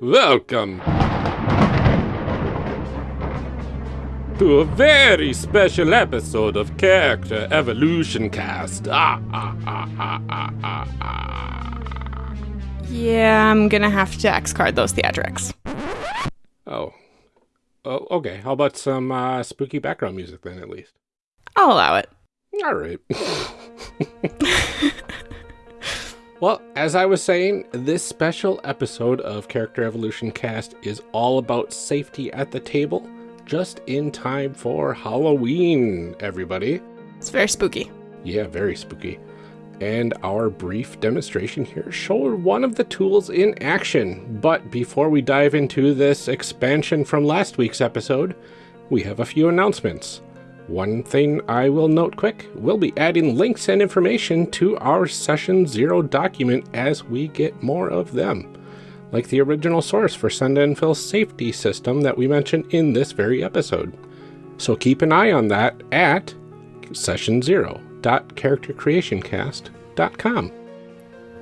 Welcome to a very special episode of Character Evolution Cast. Ah, ah, ah, ah, ah, ah, ah. Yeah, I'm gonna have to X card those theatrics. Oh. Oh, okay. How about some uh, spooky background music then, at least? I'll allow it. All right. well, as I was saying, this special episode of Character Evolution Cast is all about safety at the table, just in time for Halloween, everybody. It's very spooky. Yeah, very spooky. And our brief demonstration here showed one of the tools in action. But before we dive into this expansion from last week's episode, we have a few announcements. One thing I will note quick, we'll be adding links and information to our Session Zero document as we get more of them, like the original source for Send and Fill safety system that we mentioned in this very episode. So keep an eye on that at session0.charactercreationcast.com.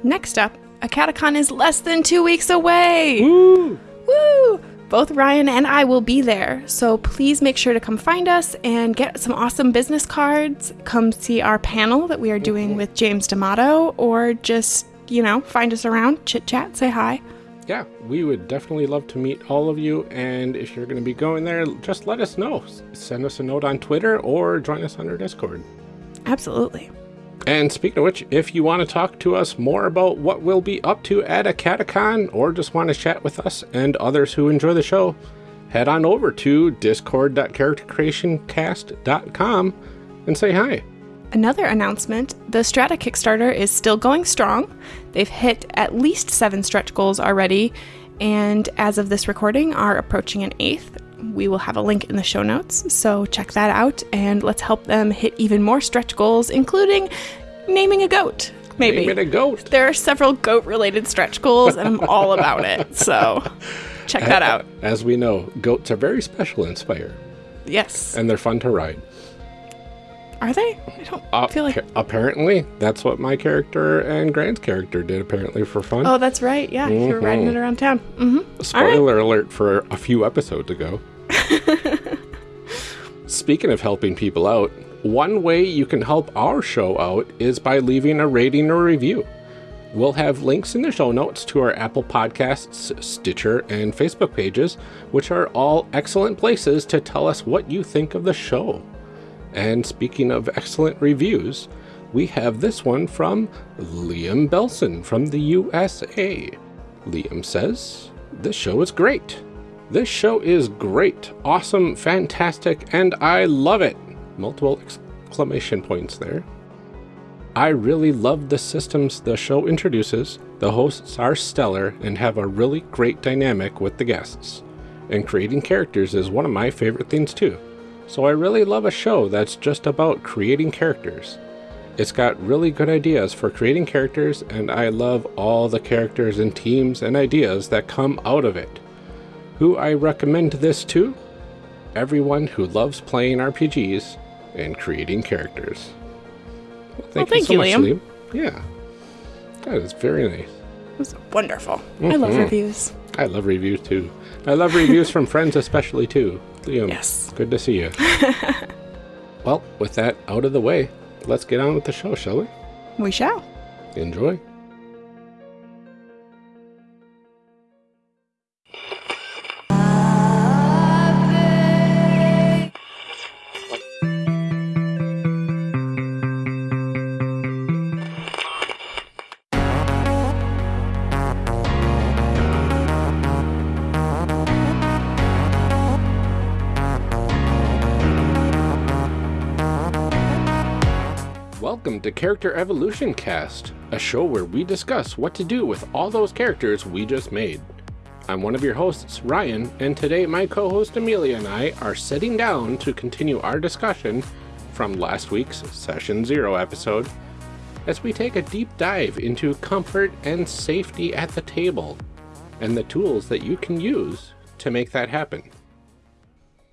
Next up, a catacon is less than two weeks away. Woo! Woo! Both Ryan and I will be there, so please make sure to come find us and get some awesome business cards. Come see our panel that we are doing with James D'Amato, or just, you know, find us around, chit chat, say hi. Yeah, we would definitely love to meet all of you. And if you're going to be going there, just let us know. Send us a note on Twitter or join us on our Discord. Absolutely. And speaking of which, if you want to talk to us more about what we'll be up to at a catacon or just want to chat with us and others who enjoy the show, head on over to discord.charactercreationcast.com and say hi. Another announcement the Strata Kickstarter is still going strong. They've hit at least seven stretch goals already, and as of this recording, are approaching an eighth. We will have a link in the show notes, so check that out and let's help them hit even more stretch goals, including naming a goat. Maybe. Name a goat. There are several goat related stretch goals, and I'm all about it, so check that out. As we know, goats are very special in Spire, Yes. and they're fun to ride. Are they? I don't Uh, feel like. apparently, that's what my character and Grant's character did, apparently, for fun. Oh, that's right. Yeah, you were riding it around town. Mm-hmm. Spoiler alert for a few episodes ago. Speaking of helping people out, one way you can help our show out is by leaving a rating or review. We'll have links in the show notes to our Apple Podcasts, Stitcher, and Facebook pages, which are all excellent places to tell us what you think of the show. And speaking of excellent reviews, we have this one from Liam Belson from the USA. Liam says, This show is great. This show is great, awesome, fantastic, and I love it. Multiple exclamation points there. I really love the systems the show introduces. The hosts are stellar and have a really great dynamic with the guests. And creating characters is one of my favorite things too. So I really love a show that's just about creating characters. It's got really good ideas for creating characters, and I love all the characters and teams and ideas that come out of it. Who I recommend this to? Everyone who loves playing RPGs and creating characters. Well, thank, thank so you, much, Liam. Yeah. That is very nice. It was wonderful. I love Mhm. reviews. I love reviews too. I love reviews from friends especially too. Liam, Yes. good to see you. well, with that out of the way, let's get on with the show, shall we? We shall. Enjoy. To Character Evolution Cast, a show where we discuss what to do with all those characters we just made. I'm one of your hosts, Ryan, and today my co host Amelia and I are sitting down to continue our discussion from last week's Session Zero episode as we take a deep dive into comfort and safety at the table and the tools that you can use to make that happen.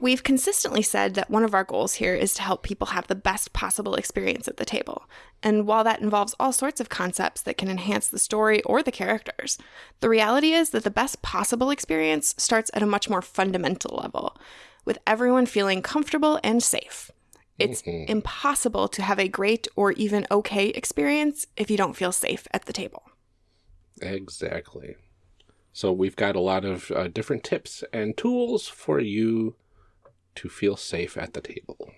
We've consistently said that one of our goals here is to help people have the best possible experience at the table. And while that involves all sorts of concepts that can enhance the story or the characters, the reality is that the best possible experience starts at a much more fundamental level, with everyone feeling comfortable and safe. It's mm-hmm. impossible to have a great or even okay experience if you don't feel safe at the table. Exactly. So we've got a lot of uh, different tips and tools for you to feel safe at the table.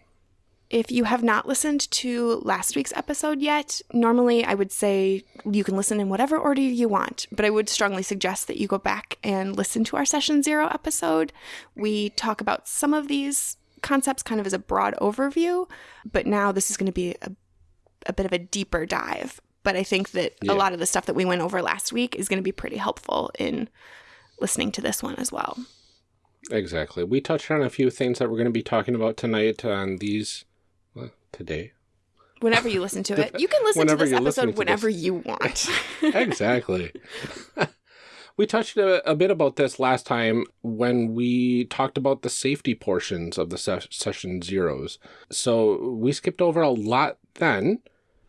If you have not listened to last week's episode yet, normally I would say you can listen in whatever order you want, but I would strongly suggest that you go back and listen to our Session Zero episode. We talk about some of these concepts kind of as a broad overview, but now this is going to be a, a bit of a deeper dive. But I think that yeah. a lot of the stuff that we went over last week is going to be pretty helpful in listening to this one as well. Exactly. We touched on a few things that we're going to be talking about tonight on these, well, today. Whenever you listen to it. You can listen to this episode whenever this. you want. exactly. we touched a, a, bit about this last time when we talked about the safety portions of the se session zeros. So we skipped over a lot then.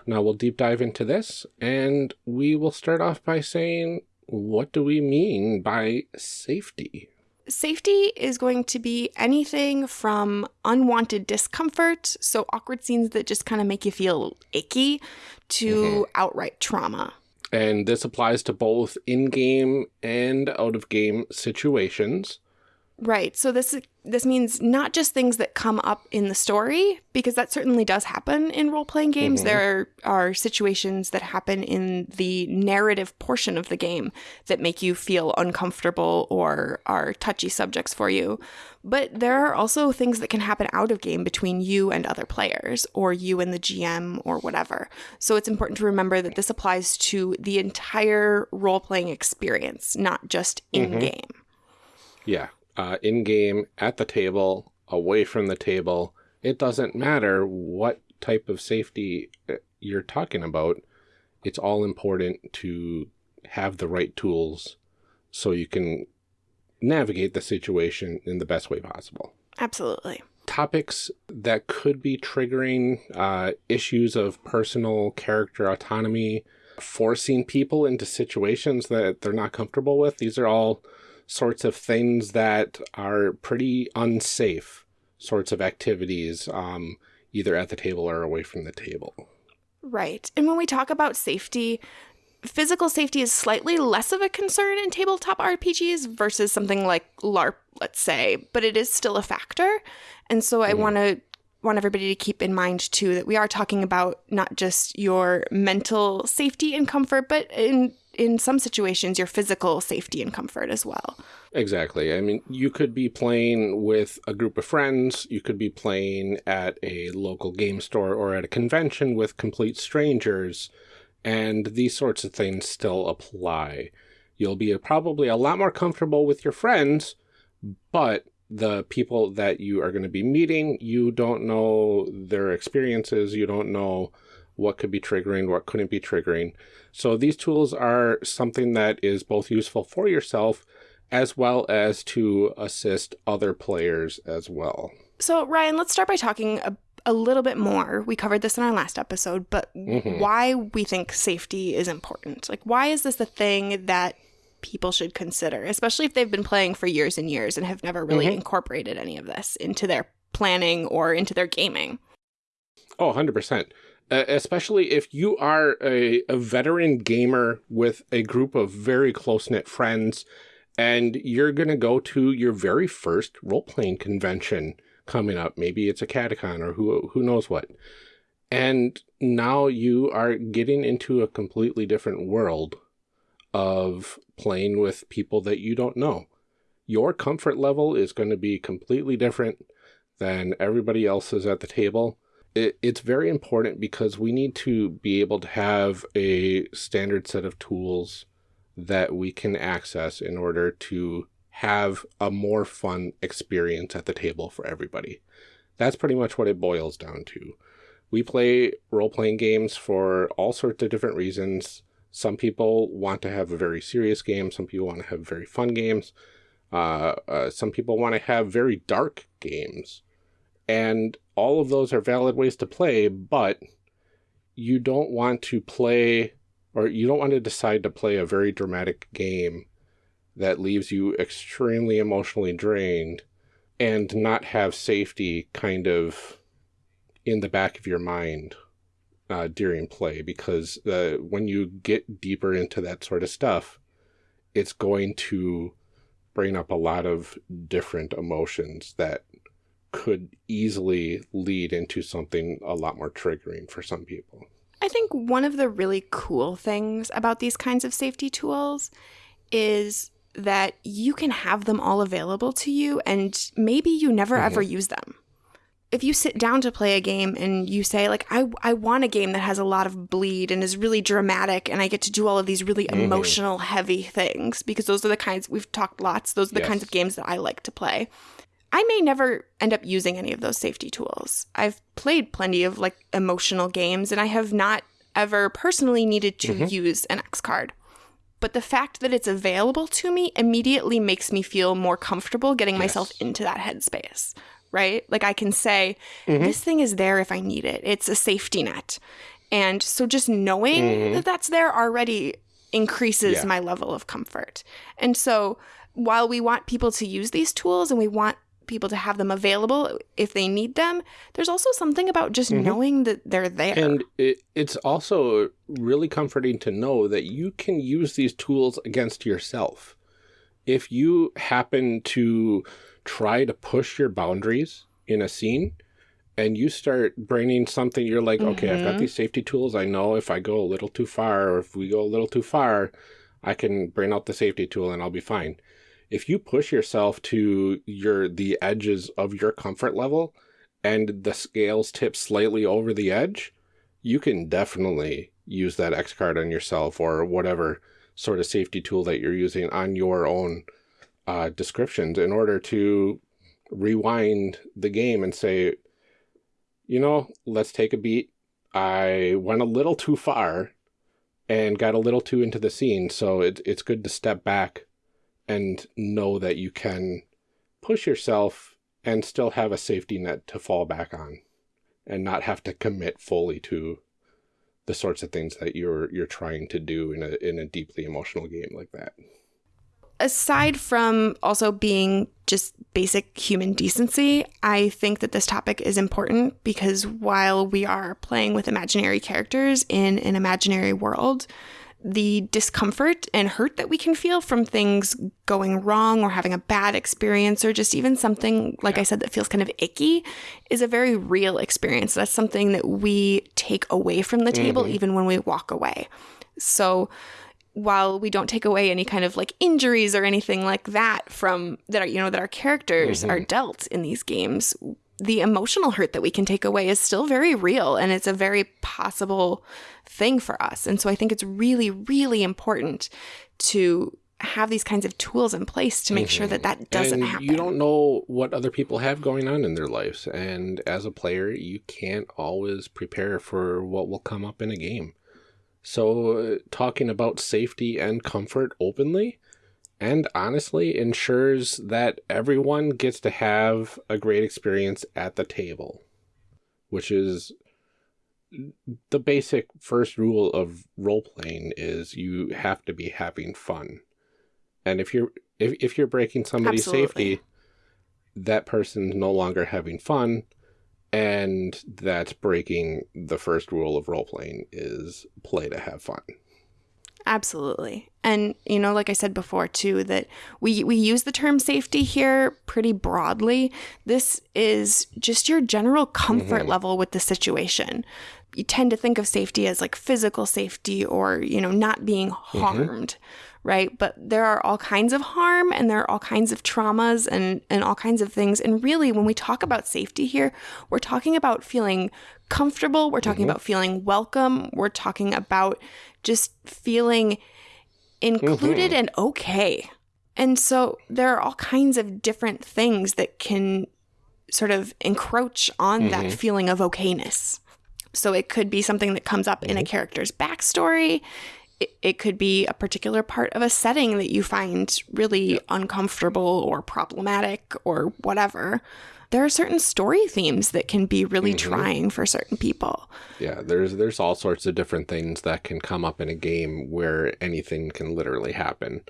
Now we'll deep dive into this and we will start off by saying, what do we mean by safety? Safety is going to be anything from unwanted discomfort, so awkward scenes that just kind of make you feel icky, to mm -hmm. outright trauma. And this applies to both in-game and out-of-game situations. Right. So this this means not just things that come up in the story, because that certainly does happen in role playing games. Mm -hmm. There are situations that happen in the narrative portion of the game that make you feel uncomfortable or are touchy subjects for you. But there are also things that can happen out of game between you and other players, or you and the GM, or whatever. So it's important to remember that this applies to the entire role playing experience, not just in game. Mm -hmm. Yeah uh, in game, at the table, away from the table. It doesn't matter what type of safety uh, you're talking about. It's all important to have the right tools so you can navigate the situation in the best way possible. Absolutely. Topics that could be triggering uh, issues of personal character autonomy, forcing people into situations that they're not comfortable with. These are all sorts of things that are pretty unsafe sorts of activities, um, either at the table or away from the table. Right. And when we talk about safety, physical safety is slightly less of a concern in tabletop RPGs versus something like LARP, let's say, but it is still a factor. And so I mm. want to want everybody to keep in mind too that we are talking about not just your mental safety and comfort, but in in some situations your physical safety and comfort as well. Exactly. I mean, you could be playing with a group of friends, you could be playing at a local game store or at a convention with complete strangers, and these sorts of things still apply. You'll be probably a lot more comfortable with your friends, but the people that you are going to be meeting, you don't know their experiences, you don't know what could be triggering, what couldn't be triggering. So these tools are something that is both useful for yourself as well as to assist other players as well. So Ryan, let's start by talking a, a little bit more. We covered this in our last episode, but mm -hmm. why we think safety is important. Like why is this a thing that people should consider, especially if they've been playing for years and years and have never really mm -hmm. incorporated any of this into their planning or into their gaming? Oh, 100% especially if you are a, a veteran gamer with a group of very close-knit friends and you're going to go to your very first role-playing convention coming up. Maybe it's a Catacon or who, who knows what. And now you are getting into a completely different world of playing with people that you don't know. Your comfort level is going to be completely different than everybody else's at the table it, it's very important because we need to be able to have a standard set of tools that we can access in order to have a more fun experience at the table for everybody. That's pretty much what it boils down to. We play role-playing games for all sorts of different reasons. Some people want to have a very serious game. Some people want to have very fun games. Uh, uh, some people want to have very dark games. And all of those are valid ways to play, but you don't want to play or you don't want to decide to play a very dramatic game that leaves you extremely emotionally drained and not have safety kind of in the back of your mind uh, during play because uh, when you get deeper into that sort of stuff, it's going to bring up a lot of different emotions that could easily lead into something a lot more triggering for some people. I think one of the really cool things about these kinds of safety tools is that you can have them all available to you and maybe you never mm-hmm. ever use them. If you sit down to play a game and you say like I I want a game that has a lot of bleed and is really dramatic and I get to do all of these really mm-hmm. emotional heavy things because those are the kinds we've talked lots those are the yes. kinds of games that I like to play. I may never end up using any of those safety tools. I've played plenty of like emotional games and I have not ever personally needed to mm-hmm. use an X card but the fact that it's available to me immediately makes me feel more comfortable getting yes. myself into that headspace, right? Like I can say, mm-hmm. this thing is there if I need it. It's a safety net. And so just knowing mm-hmm. that that's there already increases yeah. my level of comfort. And so while we want people to use these tools and we want people to have them available if they need them. There's also something about just mm-hmm. knowing that they're there. And it, it's also really comforting to know that you can use these tools against yourself. If you happen to try to push your boundaries in a scene and you start bringing something, you're like, mm-hmm. okay, I've got mm-hmm. these safety tools. I know if I go a little too far or if we go a little too far, I can bring out the safety tool and I'll be fine if you push yourself to your the edges of your comfort level and the scales tip slightly over the edge, you can definitely use that X card on yourself or whatever sort of safety tool that you're using on your own uh, descriptions in order to rewind the game and say, you know, let's take a beat. I went a little too far and got a little too into the scene, so it, it's good to step back and know that you can push yourself and still have a safety net to fall back on and not have to commit fully to the sorts of things that you're you're trying to do in a in a deeply emotional game like that. Aside from also being just basic human decency, I think that this topic is important because while we are playing with imaginary characters in an imaginary world, the discomfort and hurt that we can feel from things going wrong or having a bad experience or just even something like I said that feels kind of icky is a very real experience. That's something that we take away from the table mm-hmm. even when we walk away. So while we don't take away any kind of like injuries or anything like that from that are you know that our characters mm-hmm. are dealt in these games the emotional hurt that we can take away is still very real and it's a very possible thing for us. And so I think it's really, really important to have these kinds of tools in place to make mm-hmm. sure that that doesn't and happen. You don't know what other people have going on in their lives. And as a player, you can't always prepare for what will come up in a game. So, uh, talking about safety and comfort openly and honestly ensures that everyone gets to have a great experience at the table, which is the basic first rule of role playing is you have to be having fun. And if you're if, if you're breaking somebody's Absolutely. safety, that person's no longer having fun and that's breaking the first rule of role playing is play to have fun. Absolutely. And you know, like I said before too, that we we use the term safety here pretty broadly. This is just your general comfort mm-hmm. level with the situation. You tend to think of safety as like physical safety or, you know, not being mm-hmm. harmed. Mm-hmm right? But there are all kinds of harm and there are all kinds of traumas and, and all kinds of things. And really, when we talk about safety here, we're talking about feeling comfortable, we're talking mm-hmm. about feeling welcome, we're talking about just feeling included mm-hmm. and okay. And so there are all kinds of different things that can sort of encroach on mm-hmm. that feeling of okayness. So it could be something that comes up in a mm-hmm. character's backstory. It, it could be a particular part of a setting that you find really uncomfortable or problematic or whatever. There are certain story themes that can be really trying for certain people. Yeah, there's there's all sorts of different things that can come up in a game where anything can literally happen.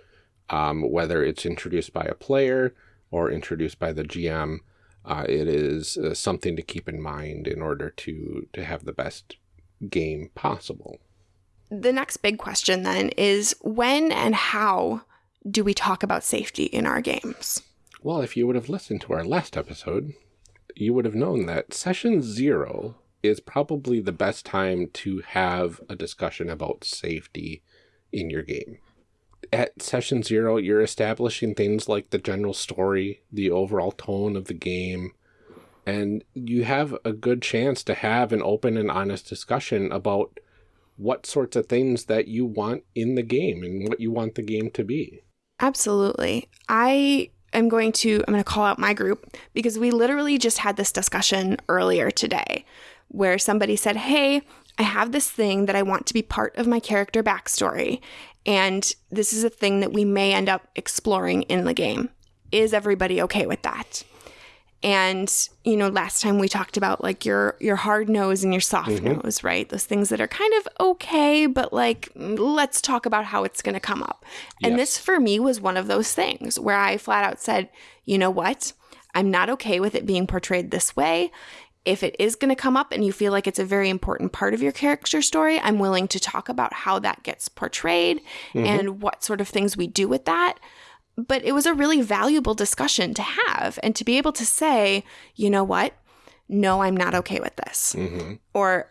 Um, whether it's introduced by a player or introduced by the GM, uh, it is uh, something to keep in mind in order to to have the best game possible. The next big question then is when and how do we talk about safety in our games? Well, if you would have listened to our last episode, you would have known that session zero is probably the best time to have a discussion about safety in your game. At session zero, you're establishing things like the general story, the overall tone of the game, and you have a good chance to have an open and honest discussion about what sorts of things that you want in the game and what you want the game to be. Absolutely. I am going to I'm going to call out my group because we literally just had this discussion earlier today where somebody said, "Hey, I have this thing that I want to be part of my character backstory, and this is a thing that we may end up exploring in the game. Is everybody okay with that?" And you know, last time we talked about like your your hard no's and your soft Mm-hmm. no's, right? Those things that are kind of okay, but like let's talk about how it's going to come up. And Yes. this for me was one of those things where I flat out said, "You know what? I'm not okay with it being portrayed this way." If it is going to come up and you feel like it's a very important part of your character story, I'm willing to talk about how that gets portrayed and what sort of things we do with that but it was a really valuable discussion to have and to be able to say, you know what? No, I'm not okay with this. Mm-hmm. Or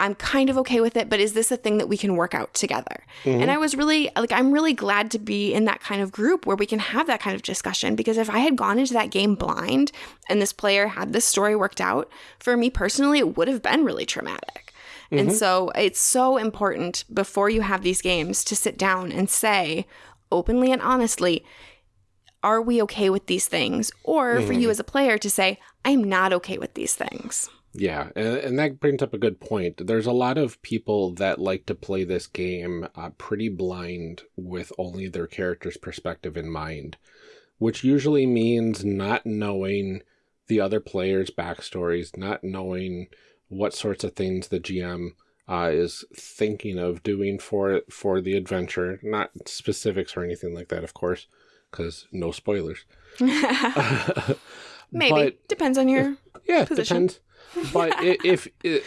I'm kind of okay with it, but is this a thing that we can work out together? Mm-hmm. And I was really like, I'm really glad to be in that kind of group where we can have that kind of discussion because if I had gone into that game blind and this player had this story worked out, for me personally, it would have been really traumatic. And mm-hmm. so it's so important before you have these games to sit down and say openly and honestly, are we okay with these things? Or for you as a player to say, I'm not okay with these things. Yeah, and, and that brings up a good point. There's a lot of people that like to play this game uh, pretty blind with only their character's perspective in mind, which usually means not knowing the other players' backstories, not knowing what sorts of things the GM uh, is thinking of doing for for the adventure. Not specifics or anything like that, of course, because no spoilers. Maybe. But- Depends on your. Yeah, position. depends. But if i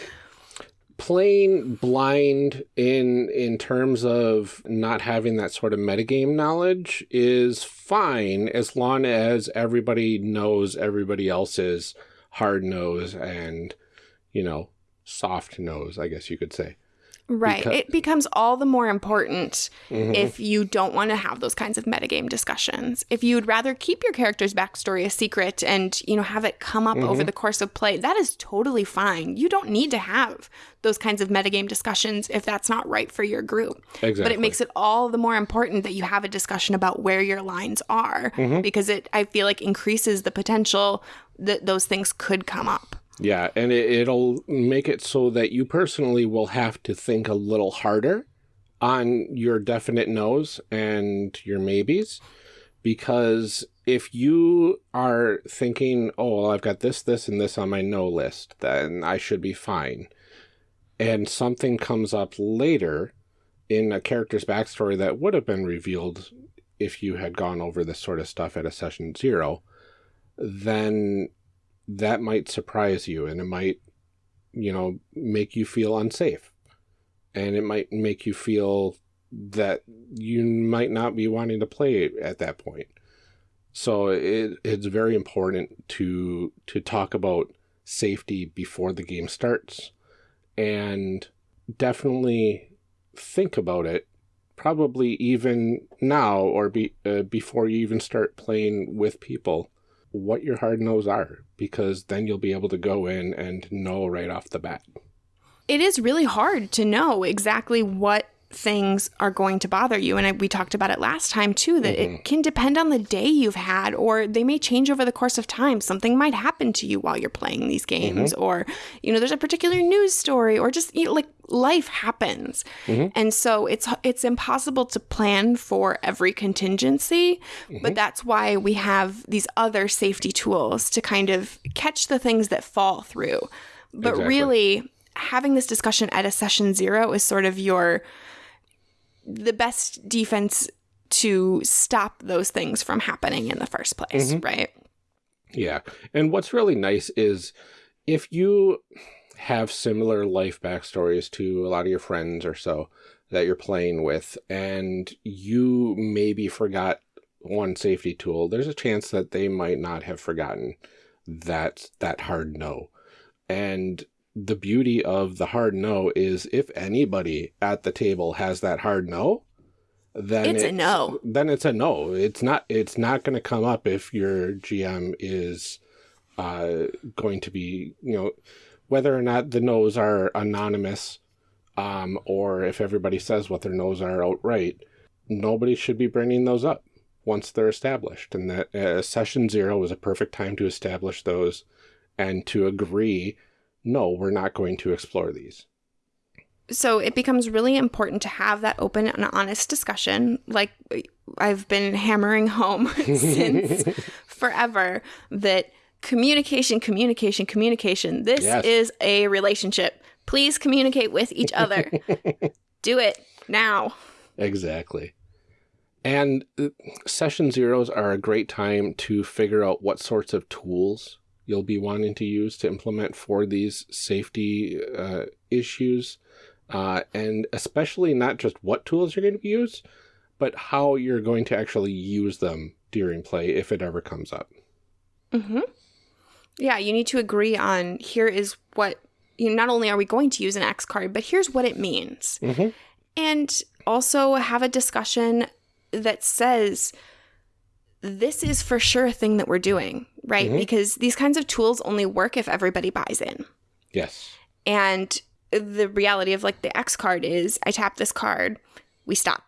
playing blind in in terms of not having that sort of metagame knowledge is fine as long as everybody knows everybody else's hard no's and you know soft no's, I guess you could say. Right. Because- it becomes all the more important Mhm. if you don't want to have those kinds of metagame discussions. If you'd rather keep your character's backstory a secret and, you know, have it come up Mm-hmm. over the course of play, that is totally fine. You don't need to have those kinds of metagame discussions if that's not right for your group. Exactly. But it makes it all the more important that you have a discussion about where your lines are Mm-hmm. because it I feel like increases the potential that those things could come up. Yeah, and it, it'll make it so that you personally will have to think a little harder on your definite no's and your maybes. Because if you are thinking, oh, well, I've got this, this, and this on my no list, then I should be fine. And something comes up later in a character's backstory that would have been revealed if you had gone over this sort of stuff at a session zero, then that might surprise you and it might, you know, make you feel unsafe. And it might make you feel that you might not be wanting to play at that point. So it, it's very important to to talk about safety before the game starts and definitely think about it probably even now or be, uh, before you even start playing with people what your hard no's are because then you'll be able to go in and know right off the bat. it is really hard to know exactly what things are going to bother you. And I, we talked about it last time too, that Mm-hmm. it can depend on the day you've had, or they may change over the course of time. Something might happen to you while you're playing these games, Mm-hmm. or, you know, there's a particular news story, or just you know, like life happens. Mm-hmm. And so it's, it's impossible to plan for every contingency, Mm-hmm. but that's why we have these other safety tools to kind of catch the things that fall through. But Exactly. really, having this discussion at a session zero is sort of your the best defense to stop those things from happening in the first place, right? Yeah. And what's really nice is if you have similar life backstories to a lot of your friends or so that you're playing with, and you maybe forgot one safety tool, there's a chance that they might not have forgotten that that hard no. And the beauty of the hard no is if anybody at the table has that hard no, then It's a no. Then it's a no. It's not. It's not going to come up if your GM is uh, going to be, you know, whether or not the no's are anonymous, um, or if everybody says what their no's are outright. Nobody should be bringing those up once they're established, and that uh, session zero is a perfect time to establish those and to agree. No, we're not going to explore these. So it becomes really important to have that open and honest discussion, like I've been hammering home since forever, that communication, communication, communication. This Yes. is a relationship. Please communicate with each other. Do it now. Exactly. And uh, session zeros are a great time to figure out what sorts of tools you'll be wanting to use to implement for these safety uh, issues. Uh, and especially not just what tools you're going to use, but how you're going to actually use them during play if it ever comes up. Yeah, you need to agree on here is what you know, not only are we going to use an X card, but here's what it means. Mm-hmm. And also have a discussion that says this is for sure a thing that we're doing, right? Mm-hmm. Because these kinds of tools only work if everybody buys in. Yes. And the reality of like the X card is I tap this card, we stop.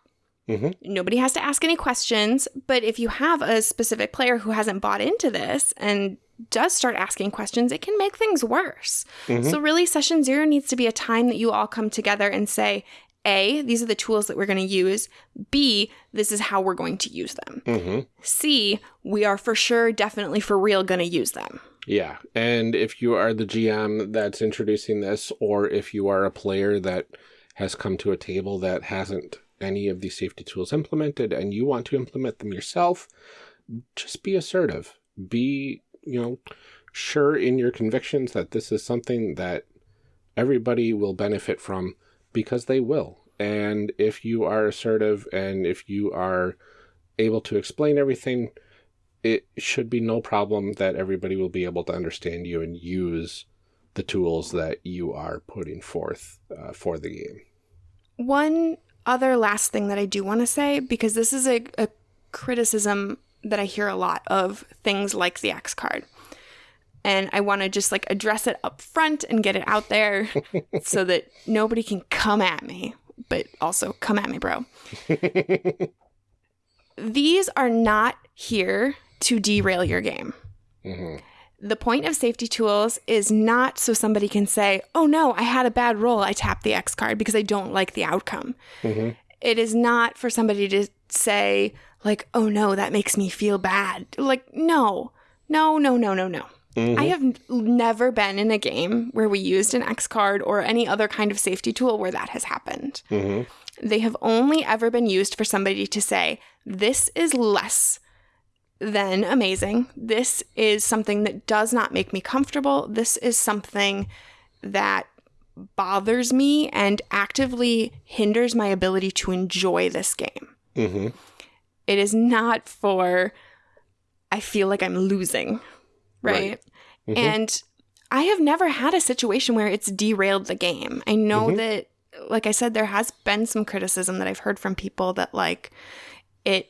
Mm-hmm. Nobody has to ask any questions. But if you have a specific player who hasn't bought into this and does start asking questions, it can make things worse. Mm-hmm. So, really, session zero needs to be a time that you all come together and say, A, these are the tools that we're going to use. B, this is how we're going to use them. Mm-hmm. C, we are for sure, definitely for real going to use them. Yeah. And if you are the GM that's introducing this, or if you are a player that has come to a table that hasn't any of these safety tools implemented and you want to implement them yourself, just be assertive. Be, you know, sure in your convictions that this is something that everybody will benefit from because they will. And if you are assertive and if you are able to explain everything, it should be no problem that everybody will be able to understand you and use the tools that you are putting forth uh, for the game. One other last thing that I do want to say, because this is a, a criticism that I hear a lot of things like the X card. And I want to just like address it up front and get it out there so that nobody can come at me, but also come at me, bro. These are not here to derail your game. Mm-hmm. The point of safety tools is not so somebody can say, oh no, I had a bad roll. I tapped the X card because I don't like the outcome. Mm-hmm. It is not for somebody to say, like, oh no, that makes me feel bad. Like, no, no, no, no, no, no. Mm-hmm. I have never been in a game where we used an X card or any other kind of safety tool where that has happened. Mm-hmm. They have only ever been used for somebody to say, this is less than amazing. This is something that does not make me comfortable. This is something that bothers me and actively hinders my ability to enjoy this game. Mm-hmm. It is not for, I feel like I'm losing, right? Mm-hmm. And I have never had a situation where it's derailed the game. I know mm-hmm. that, like I said, there has been some criticism that I've heard from people that, like, it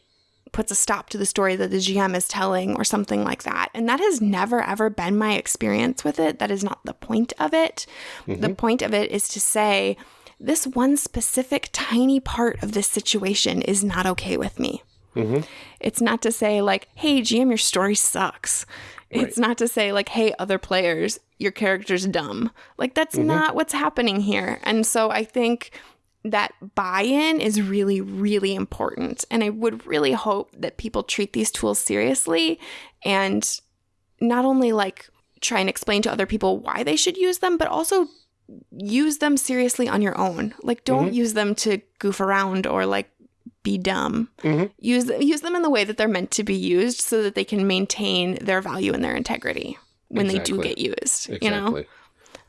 puts a stop to the story that the GM is telling or something like that. And that has never, ever been my experience with it. That is not the point of it. The mm-hmm. point of it is to say, this one specific tiny part of this situation is not okay with me. Mm-hmm. It's not to say, like, hey, GM, your story sucks. It's not to say, like, hey, other players, your character's dumb. Like, that's mm-hmm. not what's happening here. And so I think that buy in is really, really important. And I would really hope that people treat these tools seriously and not only like try and explain to other people why they should use them, but also use them seriously on your own. Like, don't mm-hmm. use them to goof around or like be dumb. Mm-hmm. Use use them in the way that they're meant to be used, so that they can maintain their value and their integrity when they do get used. Exactly. You know,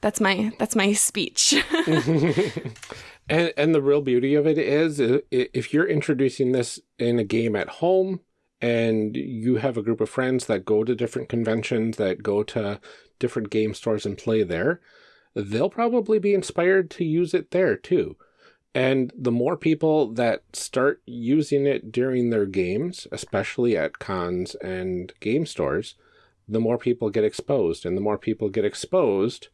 that's my that's my speech. And and the real beauty of it is if you're introducing this in a game at home and you have a group of friends that go to different conventions that go to different game stores and play there, they'll probably be inspired to use it there too. And the more people that start using it during their games, especially at cons and game stores, the more people get exposed. And the more people get exposed,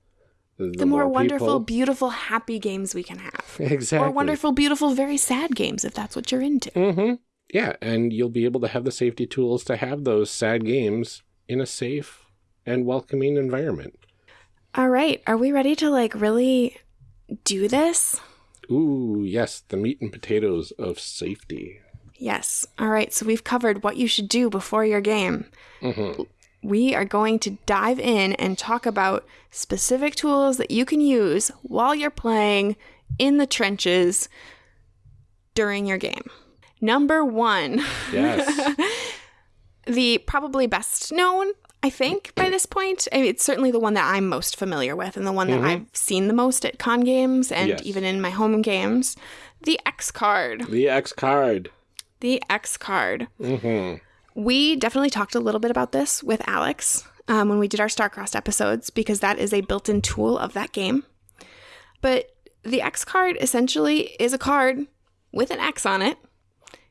the, the more, wonderful, people- beautiful, happy games we can have. exactly. Or wonderful, beautiful, very sad games if that's what you're into. Mm-hmm. Yeah, and you'll be able to have the safety tools to have those sad games in a safe and welcoming environment. All right, are we ready to like really do this? Ooh, yes, the meat and potatoes of safety. Yes. All right, so we've covered what you should do before your game. We are going to dive in and talk about specific tools that you can use while you're playing in the trenches during your game. Number one, Yes. the probably best known, I think, by this point. I mean, it's certainly the one that I'm most familiar with and the one that mm-hmm. I've seen the most at con games and Yes. even in my home games. The X card. the X card. The X card. Mm-hmm. We definitely talked a little bit about this with Alex um, when we did our Starcrossed episodes because that is a built in tool of that game. But the X card essentially is a card with an X on it.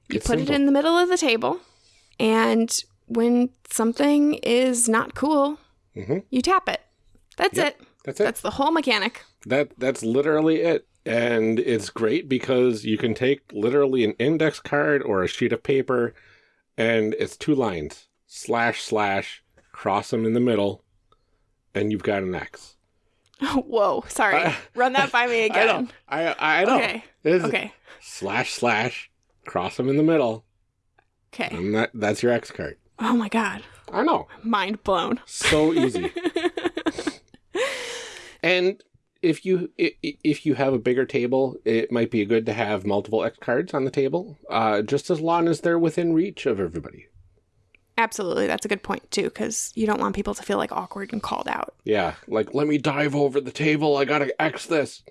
You It's put simple. it in the middle of the table, and when something is not cool, you tap it. That's Yep, it. that's it. That's the whole mechanic. That that's literally it. And it's great because you can take literally an index card or a sheet of paper and it's two lines. Slash slash, cross them in the middle, and you've got an X. Whoa, sorry. Run that by me again I know. I I know. Okay. It's Okay. Slash slash, cross them in the middle, Okay. and that that's your X card. Oh my god. I know. Mind blown. So easy. and if you if you have a bigger table, it might be good to have multiple X cards on the table, uh, just as long as they're within reach of everybody. Absolutely. That's a good point, too, because you don't want people to feel like awkward and called out. Yeah, like let me dive over the table. I gotta X this.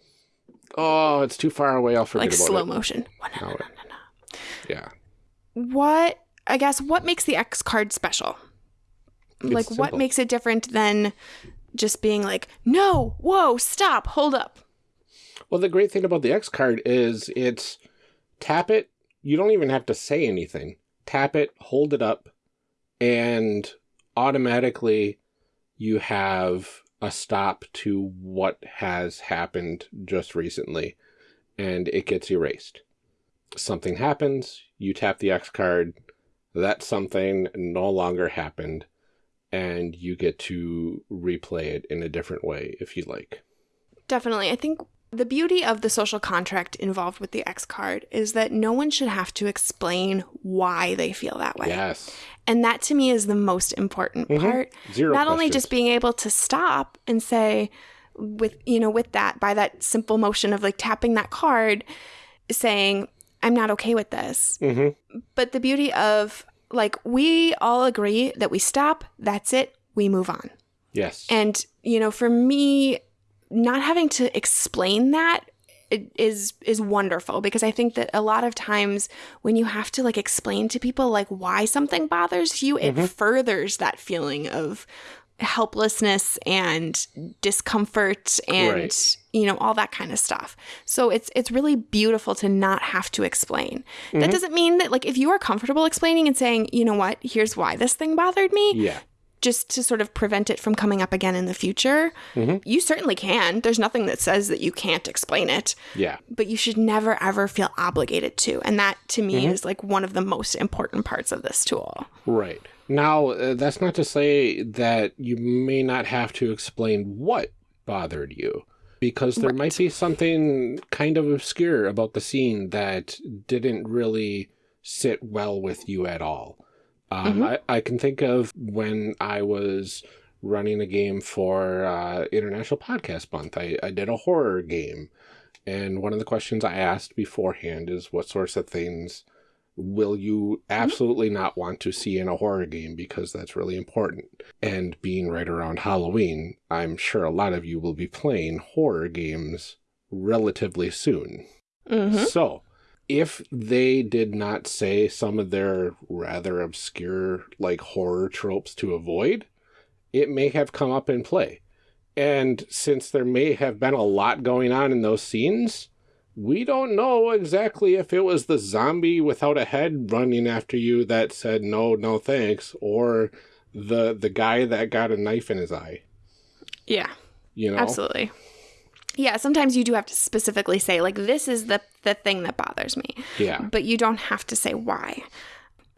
Oh, it's too far away. I'll forget Like about slow it. motion. No, Yeah, What, I guess, what makes the X card special? like, what makes it different than just being like, no, whoa, stop, hold up? Well, the great thing about the X card is it's tap it. You don't even have to say anything. Tap it, hold it up, and automatically you have a stop to what has happened just recently, and it gets erased. Something happens, you tap the X card, that something no longer happened, and you get to replay it in a different way if you like. Definitely. I think the beauty of the social contract involved with the X card is that no one should have to explain why they feel that way. Yes. And that to me is the most important mm-hmm. part. Zero Not only just being able to stop and say, with you know, with that, by that simple motion of like tapping that card, saying, I'm not okay with this. Mm-hmm. But the beauty of like we all agree that we stop, that's it, we move on. Yes. And, you know, for me, not having to explain that is is wonderful because I think that a lot of times when you have to like explain to people like why something bothers you, it mm-hmm. furthers that feeling of helplessness and discomfort and Right. you know all that kind of stuff. So it's it's really beautiful to not have to explain. That mm-hmm. doesn't mean that like if you are comfortable explaining and saying, "You know what? Here's why this thing bothered me." yeah. just to sort of prevent it from coming up again in the future, mm-hmm. you certainly can. There's nothing that says that you can't explain it, Yeah. but you should never ever feel obligated to. And that to me mm-hmm. is like one of the most important parts of this tool. Right. Now, uh, that's not to say that you may not have to explain what bothered you, because there might be something kind of obscure about the scene that didn't really sit well with you at all. Um, I, I can think of when I was running a game for uh, International Podcast Month. I, I did a horror game, and one of the questions I asked beforehand is what sorts of things will you absolutely not want to see in a horror game because that's really important. And being right around Halloween, I'm sure a lot of you will be playing horror games relatively soon. Mm-hmm. So, if they did not say some of their rather obscure, like horror tropes to avoid, it may have come up in play. And since there may have been a lot going on in those scenes, we don't know exactly if it was the zombie without a head running after you that said no, no thanks, or the the guy that got a knife in his eye. Yeah. You know, Absolutely. Yeah, sometimes you do have to specifically say like this is the the thing that bothers me. yeah, But you don't have to say why.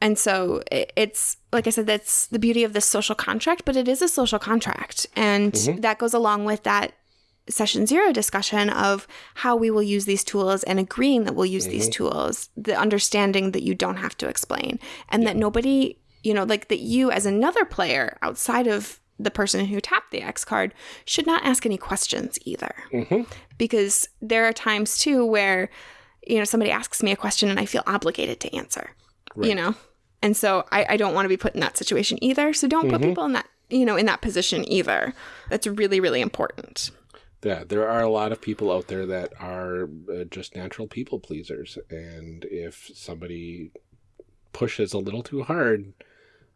And so i- it's like I said that's the beauty of this social contract, but it is a social contract. And mm-hmm. that goes along with that session 0 discussion of how we will use these tools and agreeing that we'll use these mm-hmm. tools, the understanding that you don't have to explain and that nobody, you know, like that you as another player outside of the person who tapped the X card should not ask any questions either. Mm-hmm. Because there are times too where, you know, somebody asks me a question and I feel obligated to answer, you know? And so I, I don't want to be put in that situation either. So don't put mm-hmm. people in that, you know, in that position either. That's really, really important. Yeah, there are a lot of people out there that are uh, just natural people pleasers, and if somebody pushes a little too hard,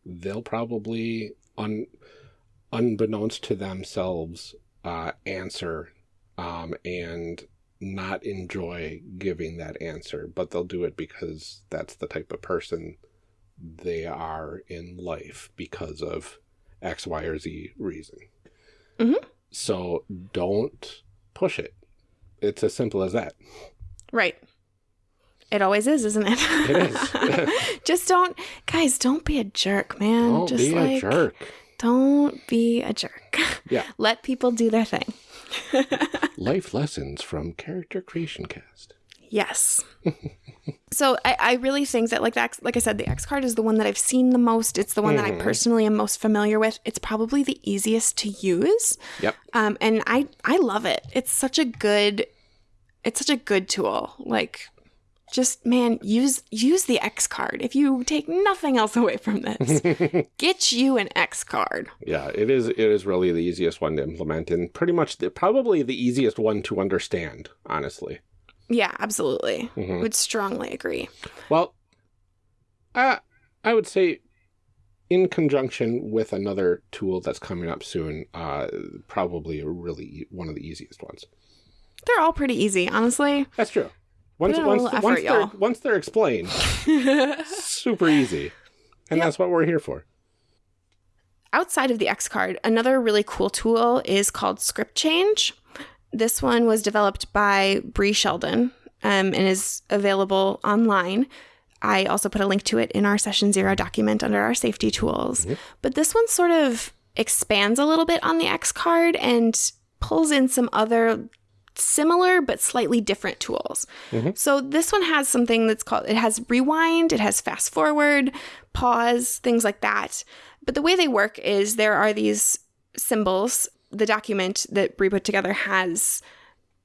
they'll probably, un, unbeknownst to themselves, uh, answer um, and not enjoy giving that answer, but they'll do it because that's the type of person they are in life because of X, Y, or Z reason. So don't push it. It's as simple as that. Right. It always is, isn't it? It is. Just don't, guys, don't be a jerk, man. don't Just be like, a jerk. Don't be a jerk. Yeah. Let people do their thing. Life lessons from Character Creation Cast. Yes. so I, I really think that like that like I said, the X card is the one that I've seen the most. It's the one that I personally am most familiar with. It's probably the easiest to use. Yep. Um, and I I love it. It's such a good it's such a good tool. Like just man, use use the X card. If you take nothing else away from this, get you an X card. Yeah, it is. It is really the easiest one to implement, and pretty much the, probably the easiest one to understand. Honestly. Yeah, absolutely. Would strongly agree. Well, I I would say, in conjunction with another tool that's coming up soon, uh, probably a really one of the easiest ones. They're all pretty easy, honestly. That's true. Once once once effort, they're once they're explained, super easy, and that's what we're here for. outside of the X card, another really cool tool is called Script Change. This one was developed by Brie Sheldon um, and is available online. I also put a link to it in our session zero document under our safety tools. But this one sort of expands a little bit on the X card and pulls in some other similar but slightly different tools. So this one has something that's called it has rewind, it has fast forward, pause, things like that. But the way they work is there are these symbols. The document that Brie put together has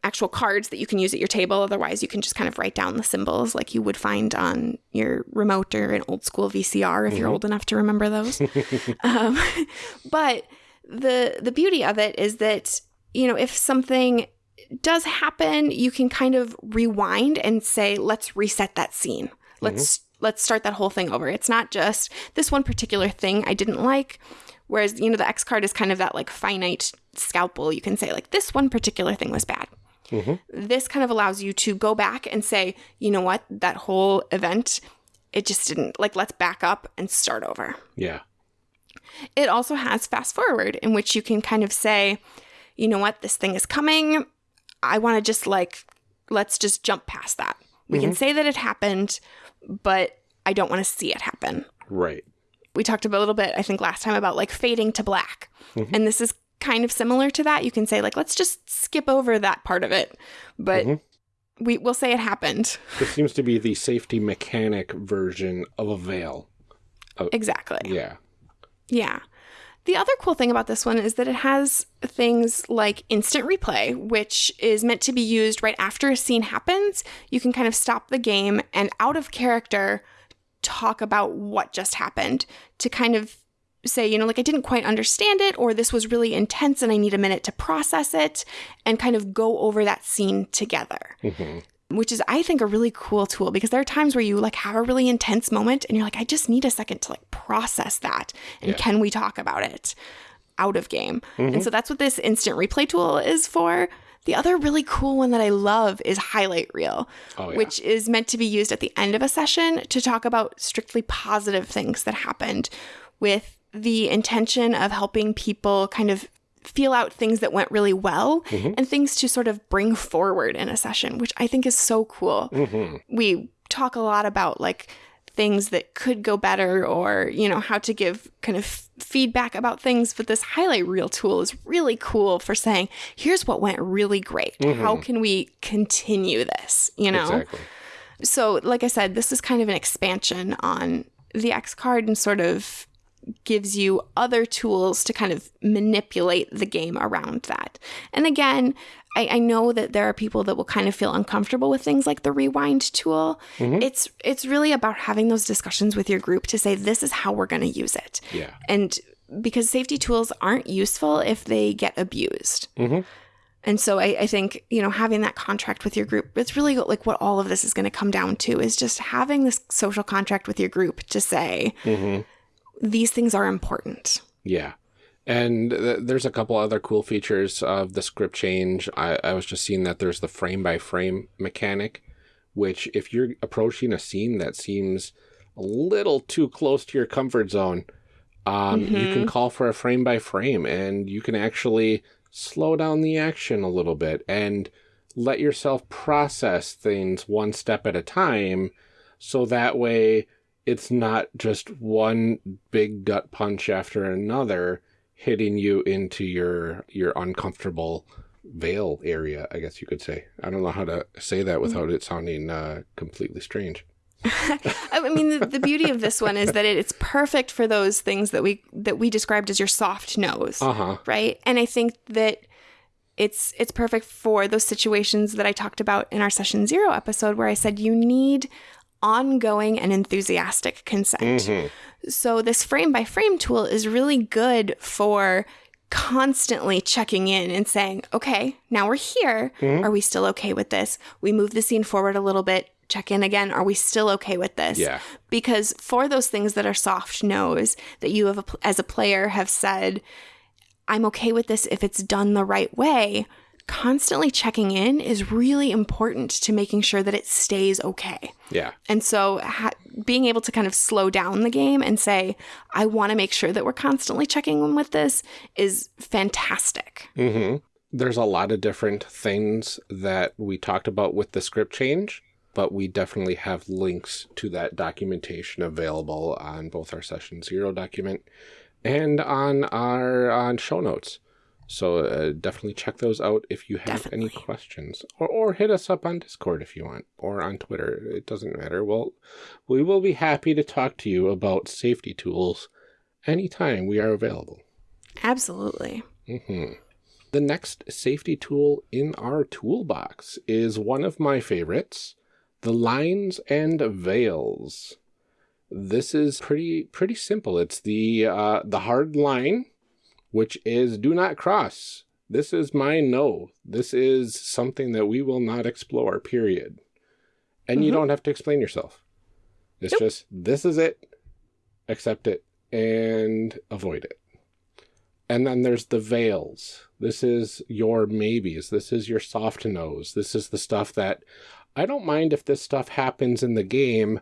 actual cards that you can use at your table. Otherwise, you can just kind of write down the symbols like you would find on your remote or an old school VCR if you're old enough to remember those. um, but the the beauty of it is that you know if something does happen, you can kind of rewind and say, let's reset that scene. Let's let's start that whole thing over. It's not just this one particular thing I didn't like. Whereas, you know, the X card is kind of that like finite scalpel. You can say, like, this one particular thing was bad. Mm-hmm. This kind of allows you to go back and say, you know what, that whole event, it just didn't, like, let's back up and start over. Yeah. It also has fast forward, in which you can kind of say, you know what, this thing is coming. I want to just like, let's just jump past that. We can mm-hmm. say that it happened, but I don't want to see it happen. Right. We talked about a little bit, I think, last time about like fading to black. Mm-hmm. And this is kind of similar to that. You can say, like, let's just skip over that part of it. But mm-hmm. we, we'll say it happened. This seems to be the safety mechanic version of a veil. Oh, exactly. Yeah. Yeah. The other cool thing about this one is that it has things like instant replay, which is meant to be used right after a scene happens. You can kind of stop the game and out of character talk about what just happened to kind of say, you know, like I didn't quite understand it, or this was really intense and I need a minute to process it, and kind of go over that scene together mm-hmm. which is I think a really cool tool because there are times where you like have a really intense moment and you're like I just need a second to like process that and Yeah. can we talk about it out of game. And mm-hmm. so that's what this instant replay tool is for. The other really cool one that I love is highlight reel, Oh, yeah. which is meant to be used at the end of a session to talk about strictly positive things that happened with the intention of helping people kind of feel out things that went really well mm-hmm. and things to sort of bring forward in a session, which I think is so cool. Mm-hmm. We talk a lot about like things that could go better or, you know, how to give kind of feedback about things, but this highlight reel tool is really cool for saying, here's what went really great. How mm-hmm. can we continue this, you know? Exactly. So, like I said, this is kind of an expansion on the X card and sort of gives you other tools to kind of manipulate the game around that. And again, I, I know that there are people that will kind of feel uncomfortable with things like the rewind tool. Mm-hmm. It's it's really about having those discussions with your group to say this is how we're going to use it. Yeah. And because safety tools aren't useful if they get abused. Mm-hmm. And so I, I think, you know, having that contract with your group, it's really like what all of this is going to come down to is just having this social contract with your group to say, mm-hmm. these things are important. Yeah. And th- there's a couple other cool features of the script change. I, I was just seeing that there's the frame by frame mechanic, which if you're approaching a scene that seems a little too close to your comfort zone, um, you can call for a frame by frame and you can actually slow down the action a little bit and let yourself process things one step at a time. So that way it's not just one big gut punch after another hitting you into your your uncomfortable veil area i guess you could say i don't know how to say that without it sounding uh, completely strange I mean, the, the beauty of this one is that it, it's perfect for those things that we that we described as your soft nose, uh-huh right? And I think that it's it's perfect for those situations that I talked about in our session zero episode, where I said you need ongoing and enthusiastic consent. So this frame by frame tool is really good for constantly checking in and saying, okay, now we're here. Mm-hmm. Are we still okay with this? We move the scene forward a little bit, check in again. Are we still okay with this? Yeah. Because for those things that are soft nose that you have as a player have said, I'm okay with this if it's done the right way. Constantly checking in is really important to making sure that it stays okay. yeah And so, ha- being able to kind of slow down the game and say, I want to make sure that we're constantly checking in with this is fantastic. hmm There's a lot of different things that we talked about with the script change, but we definitely have links to that documentation available on both our session zero document and on our on show notes. So uh, definitely check those out if you have any questions, or or hit us up on Discord if you want, or on Twitter. It doesn't matter. Well, we will be happy to talk to you about safety tools anytime we are available. Absolutely. hmm The next safety tool in our toolbox is one of my favorites, the lines and veils. This is pretty pretty simple. It's the uh, the hard line, which is do not cross. This is my no. This is something that we will not explore. Period. And you Mhm. don't have to explain yourself. It's Nope. just this is it. Accept it and avoid it. And then there's the veils. This is your maybes. This is your soft nose. This is the stuff that I don't mind if this stuff happens in the game,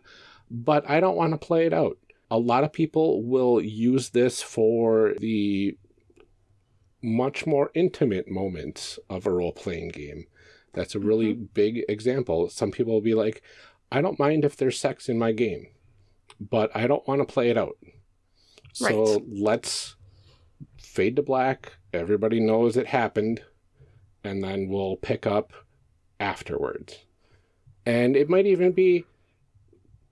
but I don't want to play it out. a lot of people will use this for the much more intimate moments of a role playing game. That's a really mm -hmm. big example. Some people will be like, I don't mind if there's sex in my game, but I don't want to play it out. Right. So let's fade to black. Everybody knows it happened. And then we'll pick up afterwards. And it might even be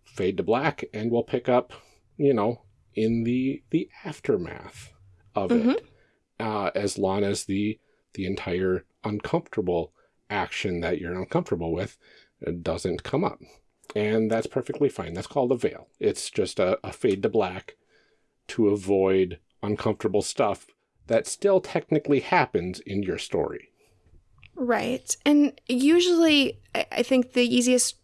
fade to black and we'll pick up, you know, in the the aftermath of mm -hmm. it. Uh, as long as the the entire uncomfortable action that you're uncomfortable with doesn't come up. And that's perfectly fine. That's called a veil. It's just a, a fade to black to avoid uncomfortable stuff that still technically happens in your story. Right. And usually, I think the easiest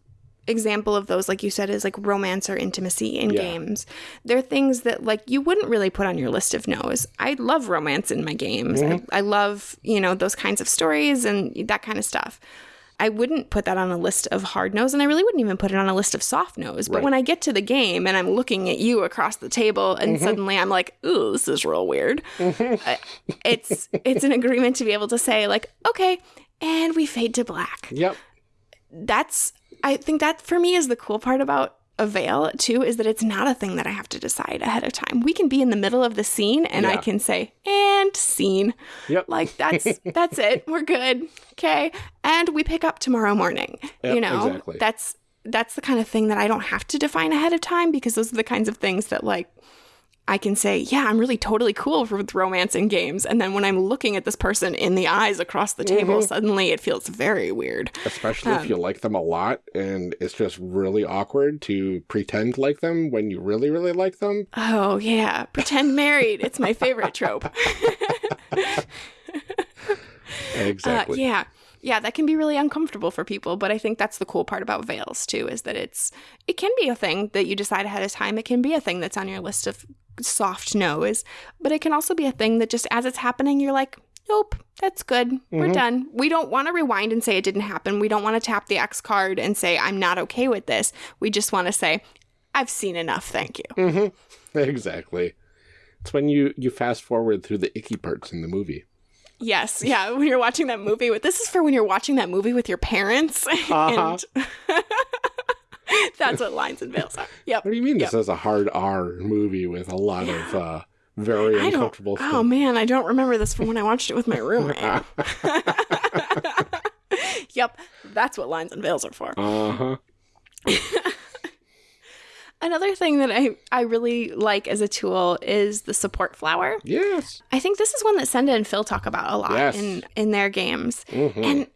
example of those, like you said, is like romance or intimacy in yeah. games. They're things that like you wouldn't really put on your list of no's. I love romance in my games. Mm -hmm. I, mm-hmm. I love, you know, those kinds of stories and that kind of stuff. I wouldn't put that on a list of hard no's, and I really wouldn't even put it on a list of soft no's. But right. when I get to the game and I'm looking at you across the table, and mm-hmm. suddenly I'm like, "Ooh, this is real weird," mm-hmm. it's it's an agreement to be able to say like, "Okay," and we fade to black. Yep. That's I think that for me is the cool part about a veil too is that it's not a thing that I have to decide ahead of time. We can be in the middle of the scene and yeah. I can say and scene. Yep. Like that's that's it. We're good. Okay. And we pick up tomorrow morning. Yep, you know. Exactly. That's that's the kind of thing that I don't have to define ahead of time because those are the kinds of things that like I can say, yeah, I'm really totally cool with romance in games. And then when I'm looking at this person in the eyes across the table, mm -hmm. suddenly it feels very weird. Especially um, if you like them a lot and it's just really awkward to pretend like them when you really, really like them. Oh, yeah. Pretend married. it's my favorite trope. exactly. Uh, yeah yeah, that can be really uncomfortable for people. But I think that's the cool part about veils too, is that it's it can be a thing that you decide ahead of time. It can be a thing that's on your list of soft no's, but it can also be a thing that just as it's happening, you're like, nope, that's good. Mm-hmm. We're done. We don't want to rewind and say it didn't happen. We don't want to tap the X card and say, I'm not okay with this. We just want to say, I've seen enough. Thank you. Mm-hmm. Exactly. It's when you, you fast forward through the icky parts in the movie. Yes, yeah. When you're watching that movie with this is for when you're watching that movie with your parents. Uh-huh. And that's what lines and veils are. Yep. What do you mean yep. this is a hard R movie with a lot yeah. of uh, very I uncomfortable stuff? Oh man, I don't remember this from when I watched it with my roommate. yep, that's what lines and veils are for. Uh huh. Another thing that I, I really like as a tool is the support flower. Yes. I think this is one that Senda and Phil talk about a lot yes. in, in their games. Mm-hmm. And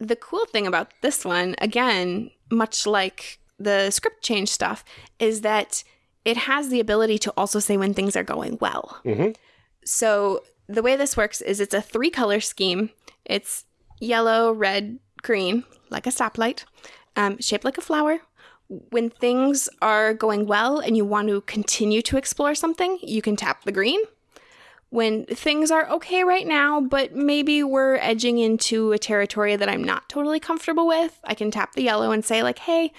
the cool thing about this one, again, much like the script change stuff, is that it has the ability to also say when things are going well. Mm-hmm. So the way this works is it's a three color scheme. It's yellow, red, green, like a stoplight, um, shaped like a flower, when things are going well and you want to continue to explore something, you can tap the green. When things are okay right now, but maybe we're edging into a territory that I'm not totally comfortable with, I can tap the yellow and say, like, hey,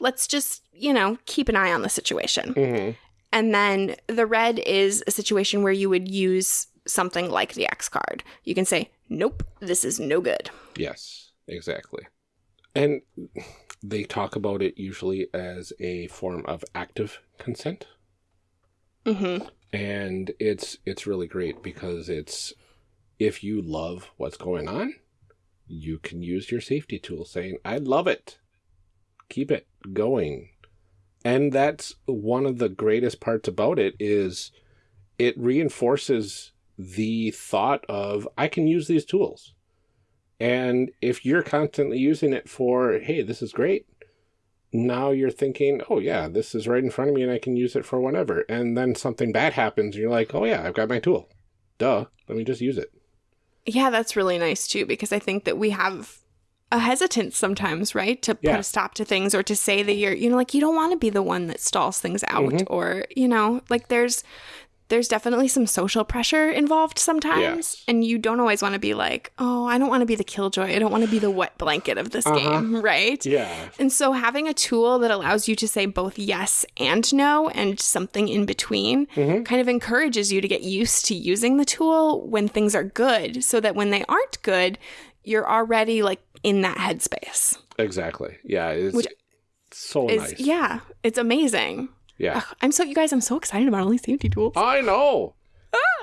let's just, you know, keep an eye on the situation. Mm-hmm. And then the red is a situation where you would use something like the X card. You can say, nope, this is no good. Yes, exactly. And they talk about it usually as a form of active consent. Mm-hmm. And it's it's really great because it's if you love what's going on, you can use your safety tool saying, I love it. Keep it going. And that's one of the greatest parts about it is it reinforces the thought of I can use these tools. And if you're constantly using it for, hey, this is great, now you're thinking, oh, yeah, this is right in front of me and I can use it for whatever. And then something bad happens and you're like, oh, yeah, I've got my tool. Duh, let me just use it. Yeah, that's really nice too, because I think that we have a hesitance sometimes, right? To yeah. put a stop to things or to say that you're, you know, like you don't want to be the one that stalls things out mm -hmm. or, you know, like there's there's definitely some social pressure involved sometimes. Yes. And you don't always want to be like, oh, I don't want to be the killjoy. I don't want to be the wet blanket of this game, right? Yeah. And so having a tool that allows you to say both yes and no and something in between kind of encourages you to get used to using the tool when things are good so that when they aren't good, you're already like in that headspace. Exactly. Yeah. It's Which so Is nice. yeah, it's amazing. Yeah. Ugh, I'm so you guys, I'm so excited about all these safety tools. I know.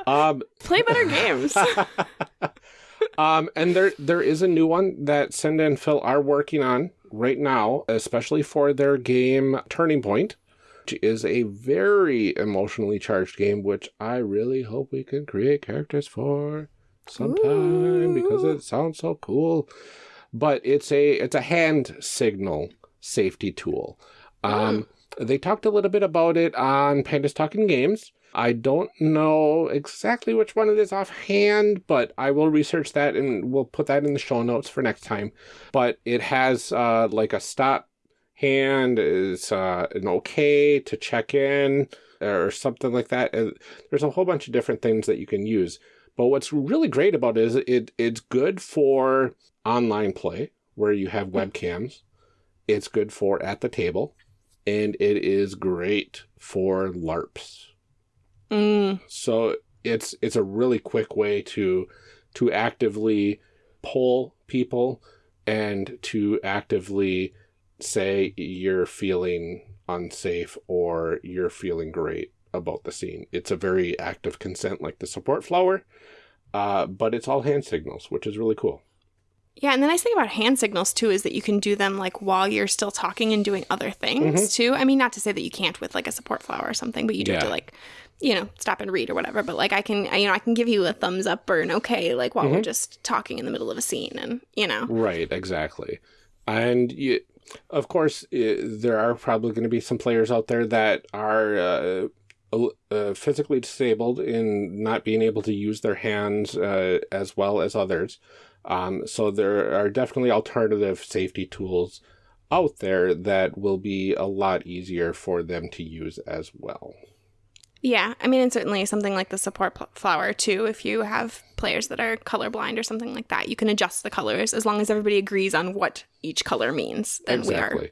um, Play better games. um, and there there is a new one that Senda and Phil are working on right now, especially for their game Turning Point, which is a very emotionally charged game, which I really hope we can create characters for sometime because it sounds so cool. But it's a it's a hand signal safety tool. Um, They talked a little bit about it on Pandas Talking Games. I don't know exactly which one it is offhand, but I will research that and we'll put that in the show notes for next time. But it has uh, like a stop hand is uh, an okay to check in or something like that. There's a whole bunch of different things that you can use. But what's really great about it is it it's good for online play where you have webcams. It's good for at the table, and it is great for LARPs. Mm, So it's it's a really quick way to to actively pull people and to actively say you're feeling unsafe or you're feeling great about the scene. It's a very active consent like the support flower, uh, but it's all hand signals, which is really cool. Yeah, and the nice thing about hand signals too is that you can do them like while you're still talking and doing other things too. I mean, not to say that you can't with like a support flower or something, but you do have to like, you know, stop and read or whatever. But like, I can, I, you know, I can give you a thumbs up or an okay, like while we're just talking in the middle of a scene, and you know, Right, exactly. And you, of course, i there are probably going to be some players out there that are uh, uh, physically disabled in not being able to use their hands uh, as well as others. Um, so there are definitely alternative safety tools out there that will be a lot easier for them to use as well. Yeah, I mean, and certainly something like the support flower too. If you have players that are colorblind or something like that, you can adjust the colors as long as everybody agrees on what each color means. Then Exactly. we are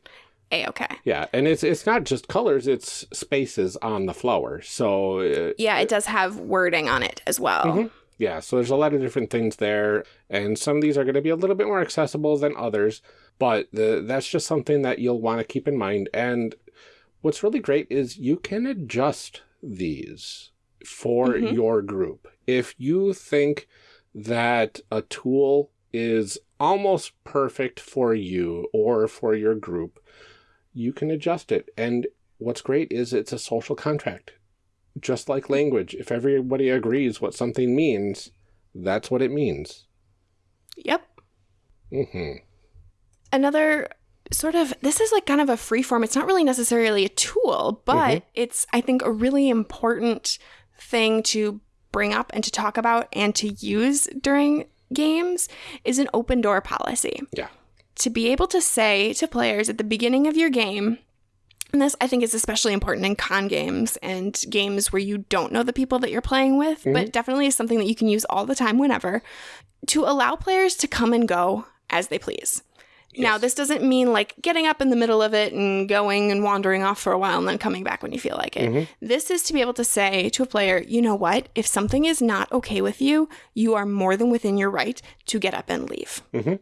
a okay. Yeah, and it's it's not just colors; it's spaces on the flower. So uh, Yeah, it does have wording on it as well. Yeah, so there's a lot of different things there, and some of these are going to be a little bit more accessible than others, but the, that's just something that you'll want to keep in mind. And what's really great is you can adjust these for mm-hmm. your group. If you think that a tool is almost perfect for you or for your group, you can adjust it. And what's great is it's a social contract just like language, if everybody agrees what something means, that's what it means. Yep. Mm -hmm. Another sort of this is like kind of a free form. It's not really necessarily a tool, but it's I think a really important thing to bring up and to talk about and to use during games is an open door policy. Yeah. to be able to say to players at the beginning of your game, and this I think is especially important in con games and games where you don't know the people that you're playing with, mm-hmm. but definitely is something that you can use all the time whenever, to allow players to come and go as they please. Now, this doesn't mean like getting up in the middle of it and going and wandering off for a while and then coming back when you feel like it. Mm-hmm. This is to be able to say to a player, you know what? If something is not okay with you, you are more than within your right to get up and leave. Mm-hmm.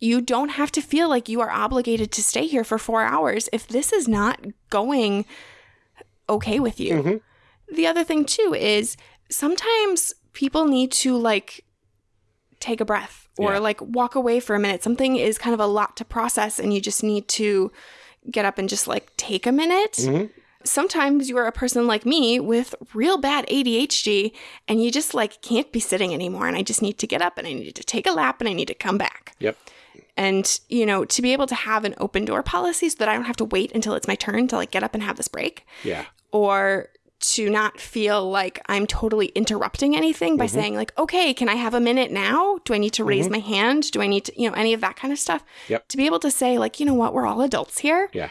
You don't have to feel like you are obligated to stay here for four hours if this is not going okay with you. Mm-hmm. The other thing, too, is sometimes people need to like take a breath or Yeah. like walk away for a minute. Something is kind of a lot to process, and you just need to get up and just like take a minute. Mm-hmm. Sometimes you are a person like me with real bad ADHD and you just like can't be sitting anymore. And I just need to get up and I need to take a lap and I need to come back. Yep. And, you know, to be able to have an open door policy so that I don't have to wait until it's my turn to like get up and have this break Yeah. or to not feel like I'm totally interrupting anything by saying like, okay, can I have a minute now? Do I need to raise my hand? Do I need to, you know, any of that kind of stuff? Yep. To be able to say like, you know what, we're all adults here. Yeah.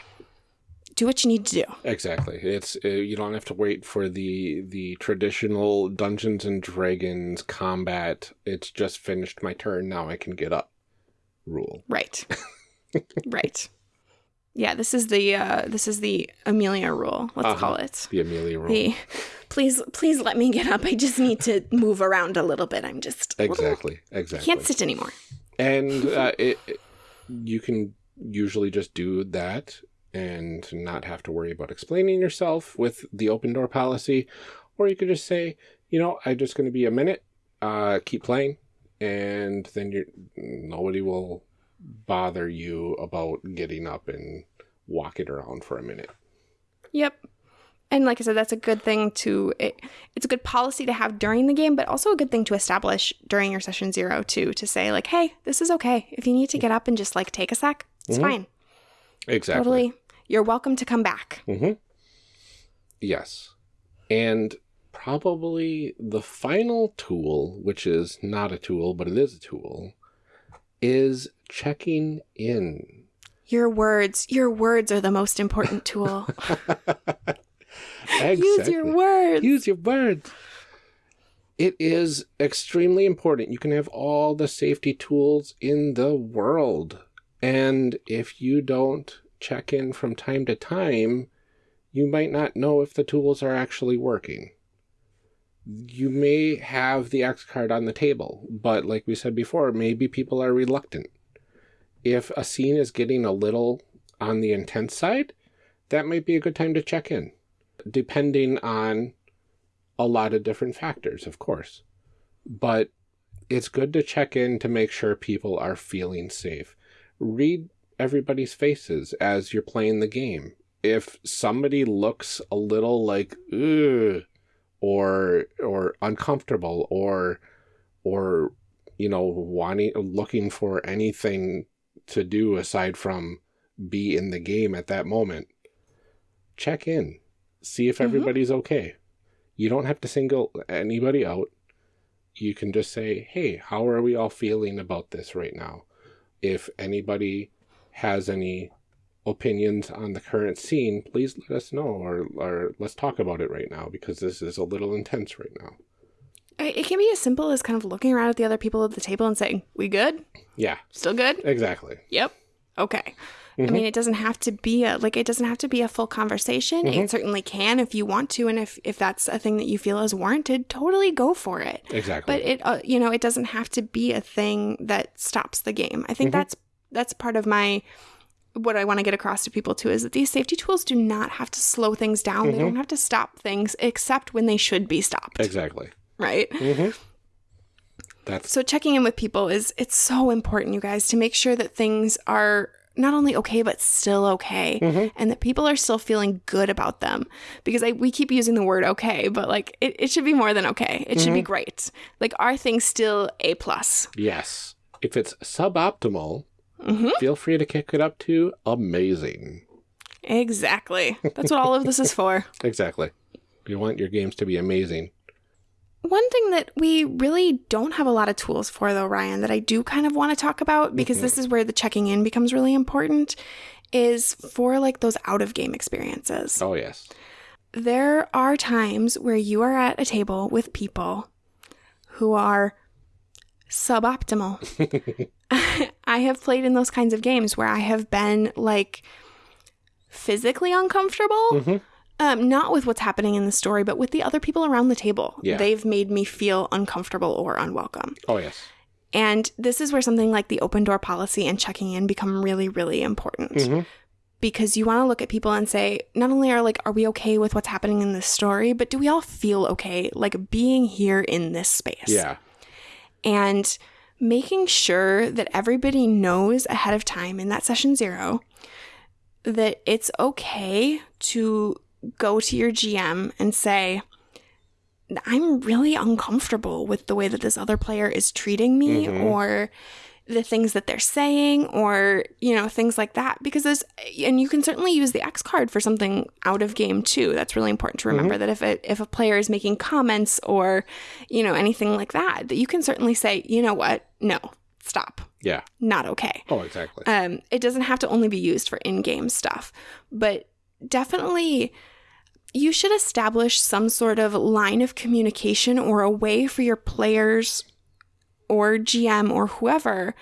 do what you need to do. Exactly. It's uh, you don't have to wait for the the traditional Dungeons and Dragons combat. It's just finished my turn. Now I can get up. Rule. Right. right. Yeah, this is the uh, this is the Amelia rule. Let's Uh-huh. call it. The Amelia rule. The please please let me get up. I just need to move around a little bit. I'm just little- Exactly. Exactly. can't sit anymore. and uh, it, it- you can usually just do that and not have to worry about explaining yourself with the open door policy or you could just say you know i'm just going to be a minute uh, keep playing and then you're nobody will bother you about getting up and walking around for a minute Yep. And like I said, that's a good thing to it, it's a good policy to have during the game, but also a good thing to establish during your session zero too, to say like, hey, this is okay. If you need to get up and just like take a sec, it's Mhm. fine. exactly Totally. You're welcome to come back. Mm-hmm. Yes. And probably the final tool, which is not a tool, but it is a tool, is checking in. Your words, your words are the most important tool. exactly. Use your words. Use your words. It is extremely important. You can have all the safety tools in the world. And if you don't check in from time to time, you might not know if the tools are actually working. You may have the X card on the table, but like we said before, maybe people are reluctant. If a scene is getting a little on the intense side, that might be a good time to check in depending on a lot of different factors, of course. But it's good to check in to make sure people are feeling safe. Read everybody's faces as you're playing the game. If somebody looks a little like ugh or or uncomfortable or or you know wanting looking for anything to do aside from be in the game at that moment, check in see if Mhm. everybody's okay. You don't have to single anybody out. You can just say, hey, how are we all feeling about this right now? If anybody has any opinions on the current scene, please let us know or, or let's talk about it right now because this is a little intense right now. It can be as simple as kind of looking around at the other people at the table and saying, "We good? Yeah, Still good? exactly. Yep. Okay." I Mhm. mean, it doesn't have to be a like it doesn't have to be a full conversation. Mm-hmm. It certainly can if you want to, and if if that's a thing that you feel is warranted, totally go for it. Exactly. But it, uh, you know, it doesn't have to be a thing that stops the game. I think Mhm. that's that's part of my what I want to get across to people too is that these safety tools do not have to slow things down. They Mhm. don't have to stop things except when they should be stopped. exactly. Right. hmm That's So checking in with people is it's so important, you guys, to make sure that things are not only okay but still okay Mhm. and that people are still feeling good about them because I, we keep using the word okay but like it, it should be more than okay it should be great like are things still a plus yes. If it's suboptimal, hmm feel free to kick it up to amazing. exactly that's what all of this is for Exactly. You want your games to be amazing. One thing that we really don't have a lot of tools for, though, Ryan, that I do kind of want to talk about because this is where the checking in becomes really important, is for like those out of game experiences. Oh, yes. There are times where you are at a table with people who are suboptimal. I have played in those kinds of games where I have been like physically uncomfortable. Mhm. Um, not with what's happening in the story, but with the other people around the table. Yeah. They've made me feel uncomfortable or unwelcome. Oh, yes. And this is where something like the open door policy and checking in become really, really important. Mhm. Because you want to look at people and say, not only are like, are we okay with what's happening in this story, but do we all feel okay, like being here in this space? Yeah. and making sure that everybody knows ahead of time in that session zero that it's okay to go to your GM and say, I'm really uncomfortable with the way that this other player is treating me Mhm. or the things that they're saying or you know things like that because there's and you can certainly use the X card for something out of game too. That's really important to remember that if a, if a player is making comments or you know anything like that that you can certainly say you know what? No stop. Yeah. not okay. Oh, exactly. um, it doesn't have to only be used for in-game stuff but definitely you should establish some sort of line of communication or a way for your players or GM or whoever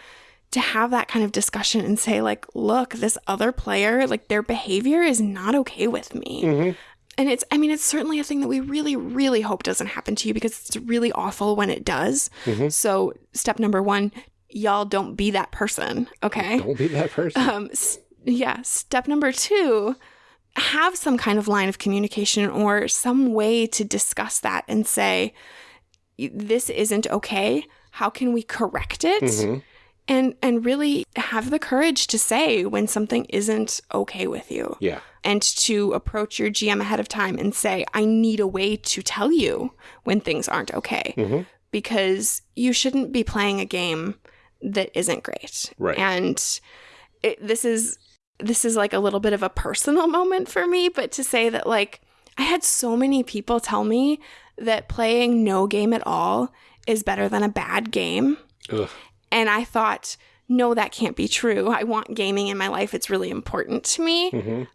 to have that kind of discussion and say like look this other player like their behavior is not okay with me Mm-hmm. and it's i mean it's certainly a thing that we really really hope doesn't happen to you because it's really awful when it does Mm-hmm. so step number one y'all don't be that person okay Don't be that person. um yeah step number two have some kind of line of communication or some way to discuss that and say this isn't okay how can we correct it Mhm. and and really have the courage to say when something isn't okay with you Yeah. and to approach your GM ahead of time and say, I need a way to tell you when things aren't okay. Mhm. Because you shouldn't be playing a game that isn't great. Right. And it, this is this is like a little bit of a personal moment for me, but to say that like I had so many people tell me that playing no game at all is better than a bad game. Ugh. And I thought, no, that can't be true. I want gaming in my life. It's really important to me. Mhm.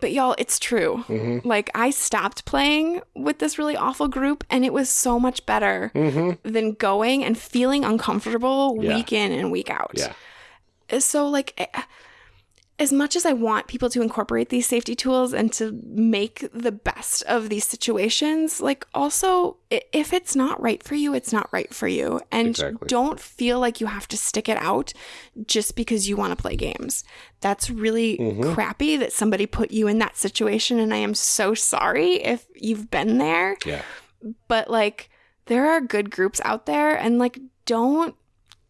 But y'all, it's true. Mhm. Like, I stopped playing with this really awful group, and it was so much better Mhm. than going and feeling uncomfortable Yeah. week in and week out. Yeah. So, like, eh, as much as I want people to incorporate these safety tools and to make the best of these situations, like, also, if it's not right for you, it's not right for you. And Exactly. don't feel like you have to stick it out just because you want to play games. That's really Mhm. crappy that somebody put you in that situation. And I am so sorry if you've been there Yeah. but like there are good groups out there and like don't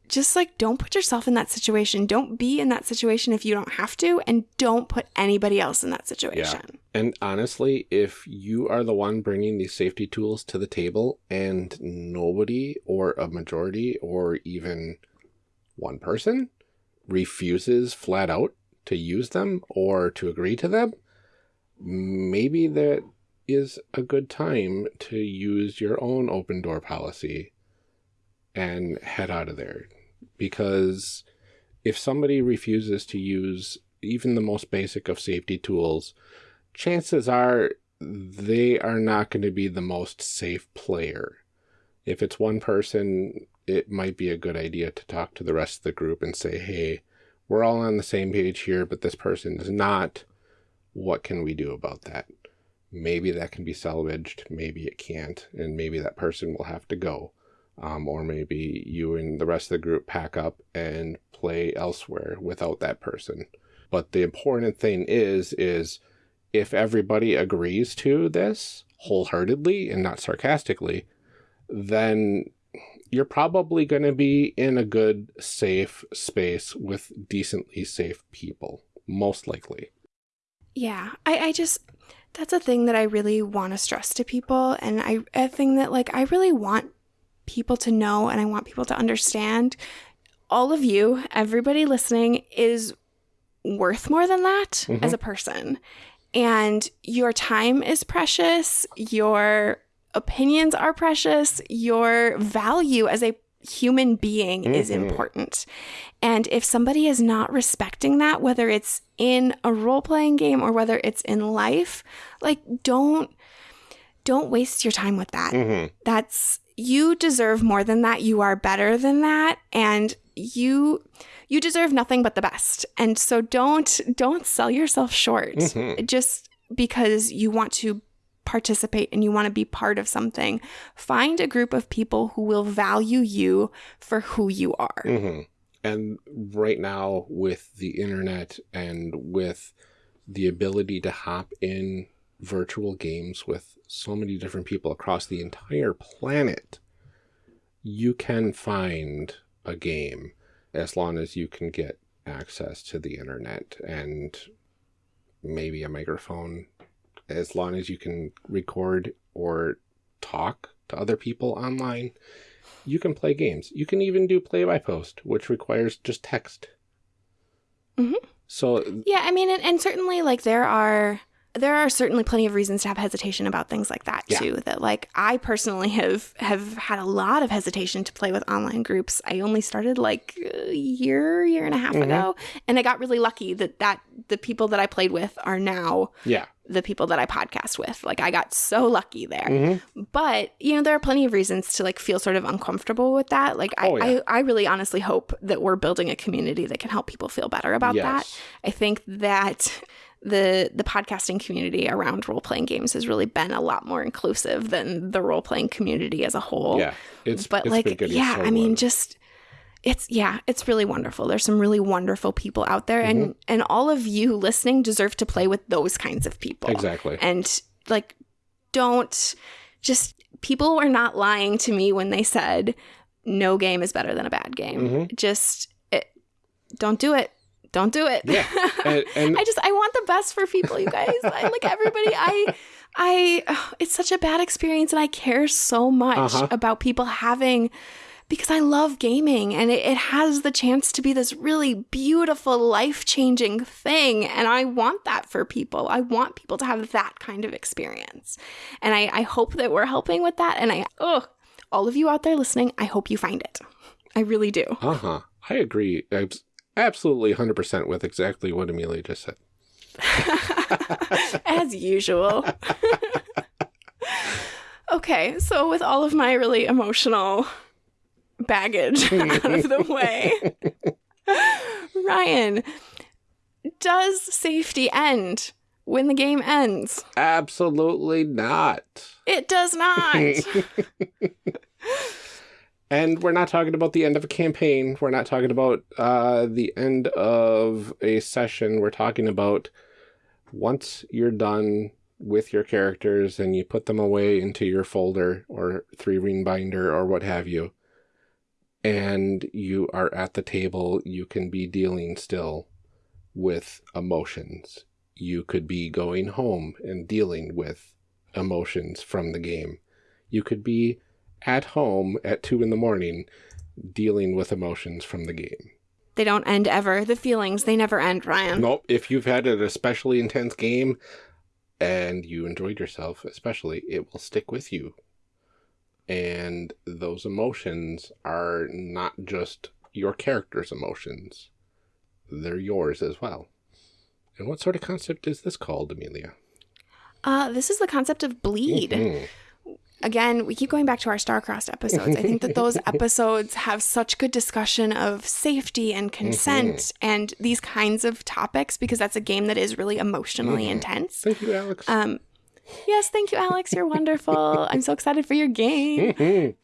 just like don't put yourself in that situation don't be in that situation if you don't have to and don't put anybody else in that situation Yeah. And honestly, if you are the one bringing these safety tools to the table and nobody or a majority or even one person refuses flat out to use them or to agree to them, maybe that is a good time to use your own open door policy and head out of there. Because if somebody refuses to use even the most basic of safety tools, chances are they are not going to be the most safe player. If it's one person, it might be a good idea to talk to the rest of the group and say, hey, we're all on the same page here, but this person is not. What can we do about that? Maybe that can be salvaged, maybe it can't, and maybe that person will have to go. Um, or maybe you and the rest of the group pack up and play elsewhere without that person. But the important thing is, is if everybody agrees to this wholeheartedly and not sarcastically, then you're probably going to be in a good, safe space with decently safe people, most likely. yeah i i just that's a thing that i really want to stress to people and i a thing that like i really want people to know and i want people to understand all of you everybody listening is worth more than that Mhm. as a person and your time is precious your opinions are precious your value as a human being is Mhm. important and if somebody is not respecting that whether it's in a role-playing game or whether it's in life like don't don't waste your time with that Mm-hmm. that's you deserve more than that. You are better than that. And you you deserve nothing but the best. And so don't don't sell yourself short Mhm. just because you want to participate and you want to be part of something. Find a group of people who will value you for who you are. Hmm And right now, with the internet and with the ability to hop in virtual games with so many different people across the entire planet, you can find a game as long as you can get access to the internet and maybe a microphone, as long as you can record or talk to other people online you can play games. You can even do play by post, which requires just text. Mhm. So, Yeah, I mean, and, and certainly, like there are there are certainly plenty of reasons to have hesitation about things like that Yeah. too. That like I personally have have had a lot of hesitation to play with online groups. I only started like a year, year and a half mm-hmm. ago, and I got really lucky that that the people that I played with are now Yeah. the people that I podcast with. Like I got so lucky there. Mm-hmm. But, you know, there are plenty of reasons to like feel sort of uncomfortable with that. Like I, Oh, yeah. I, I really honestly hope that we're building a community that can help people feel better about Yes. that. I think that the the podcasting community around role playing games has really been a lot more inclusive than the role playing community as a whole. Yeah. It's But it's like yeah, so I mean good. just it's yeah, it's really wonderful. There's some really wonderful people out there and Mm-hmm. and all of you listening deserve to play with those kinds of people. Exactly. And like don't just people were not lying to me when they said no game is better than a bad game. Mm-hmm. Just it, don't do it. Don't do it. yeah. And, and I just I want the best for people, you guys. I like everybody. I I ugh, it's such a bad experience and I care so much Uh-huh. about people having because I love gaming and it, it has the chance to be this really beautiful, life changing thing. And I want that for people. I want people to have that kind of experience. And I, I hope that we're helping with that. And I, oh, all of you out there listening, I hope you find it. I really do. uh huh. I agree. Abs- absolutely 100% with exactly what Amelia just said. as usual. okay, so with all of my really emotional baggage out of the way, Ryan, does safety end when the game ends? Absolutely not. It does not. And we're not talking about the end of a campaign. We're not talking about uh, the end of a session. We're talking about once you're done with your characters and you put them away into your folder or three ring binder or what have you, and you are at the table, you can be dealing still with emotions. You could be going home and dealing with emotions from the game. You could be at home at two in the morning dealing with emotions from the game. they don't end ever. The feelings, they never end, Ryan. Nope. If you've had an especially intense game and you enjoyed yourself, especially, it will stick with you. And those emotions are not just your character's emotions, they're yours as well. And what sort of concept is this called, Amelia? Uh, this is the concept of bleed. Hmm. Again, we keep going back to our Starcrossed episodes. I think that those episodes have such good discussion of safety and consent and these kinds of topics because that's a game that is really emotionally intense. Thank you, Alex. Um, yes, thank you, Alex. You're wonderful. I'm so excited for your game. Mhm.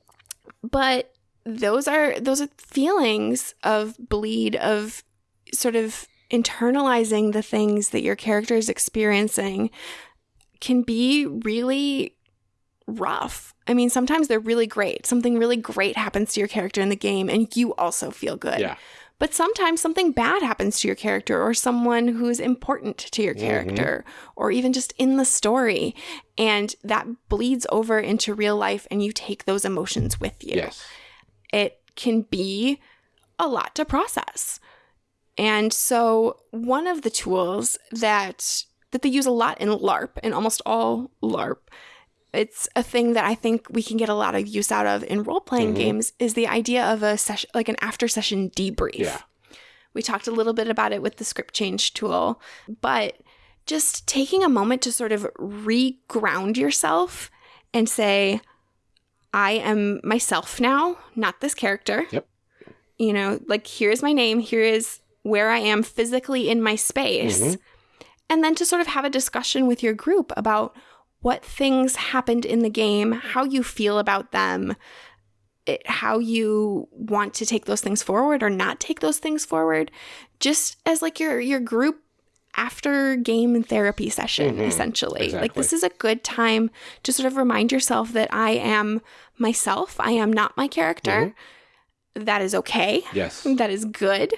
But those are those are feelings of bleed of sort of internalizing the things that your character is experiencing can be really rough. I mean, sometimes they're really great. Something really great happens to your character in the game and you also feel good. Yeah. But sometimes something bad happens to your character or someone who's important to your mm-hmm. character or even just in the story. And that bleeds over into real life and you take those emotions with you. Yes. It can be a lot to process. And so one of the tools that that they use a lot in LARP and almost all LARP it's a thing that I think we can get a lot of use out of in role playing mm-hmm. games is the idea of a session like an after session debrief. Yeah. We talked a little bit about it with the script change tool, but just taking a moment to sort of re-ground yourself and say, I am myself now, not this character. Yep. You know, like here is my name, here is where I am physically in my space. Mm-hmm. And then to sort of have a discussion with your group about what things happened in the game, how you feel about them, it, how you want to take those things forward or not take those things forward, just as like your your group after game therapy session, essentially. Like this is a good time to sort of remind yourself that I am myself. I am not my character. That is okay. Yes. That is good.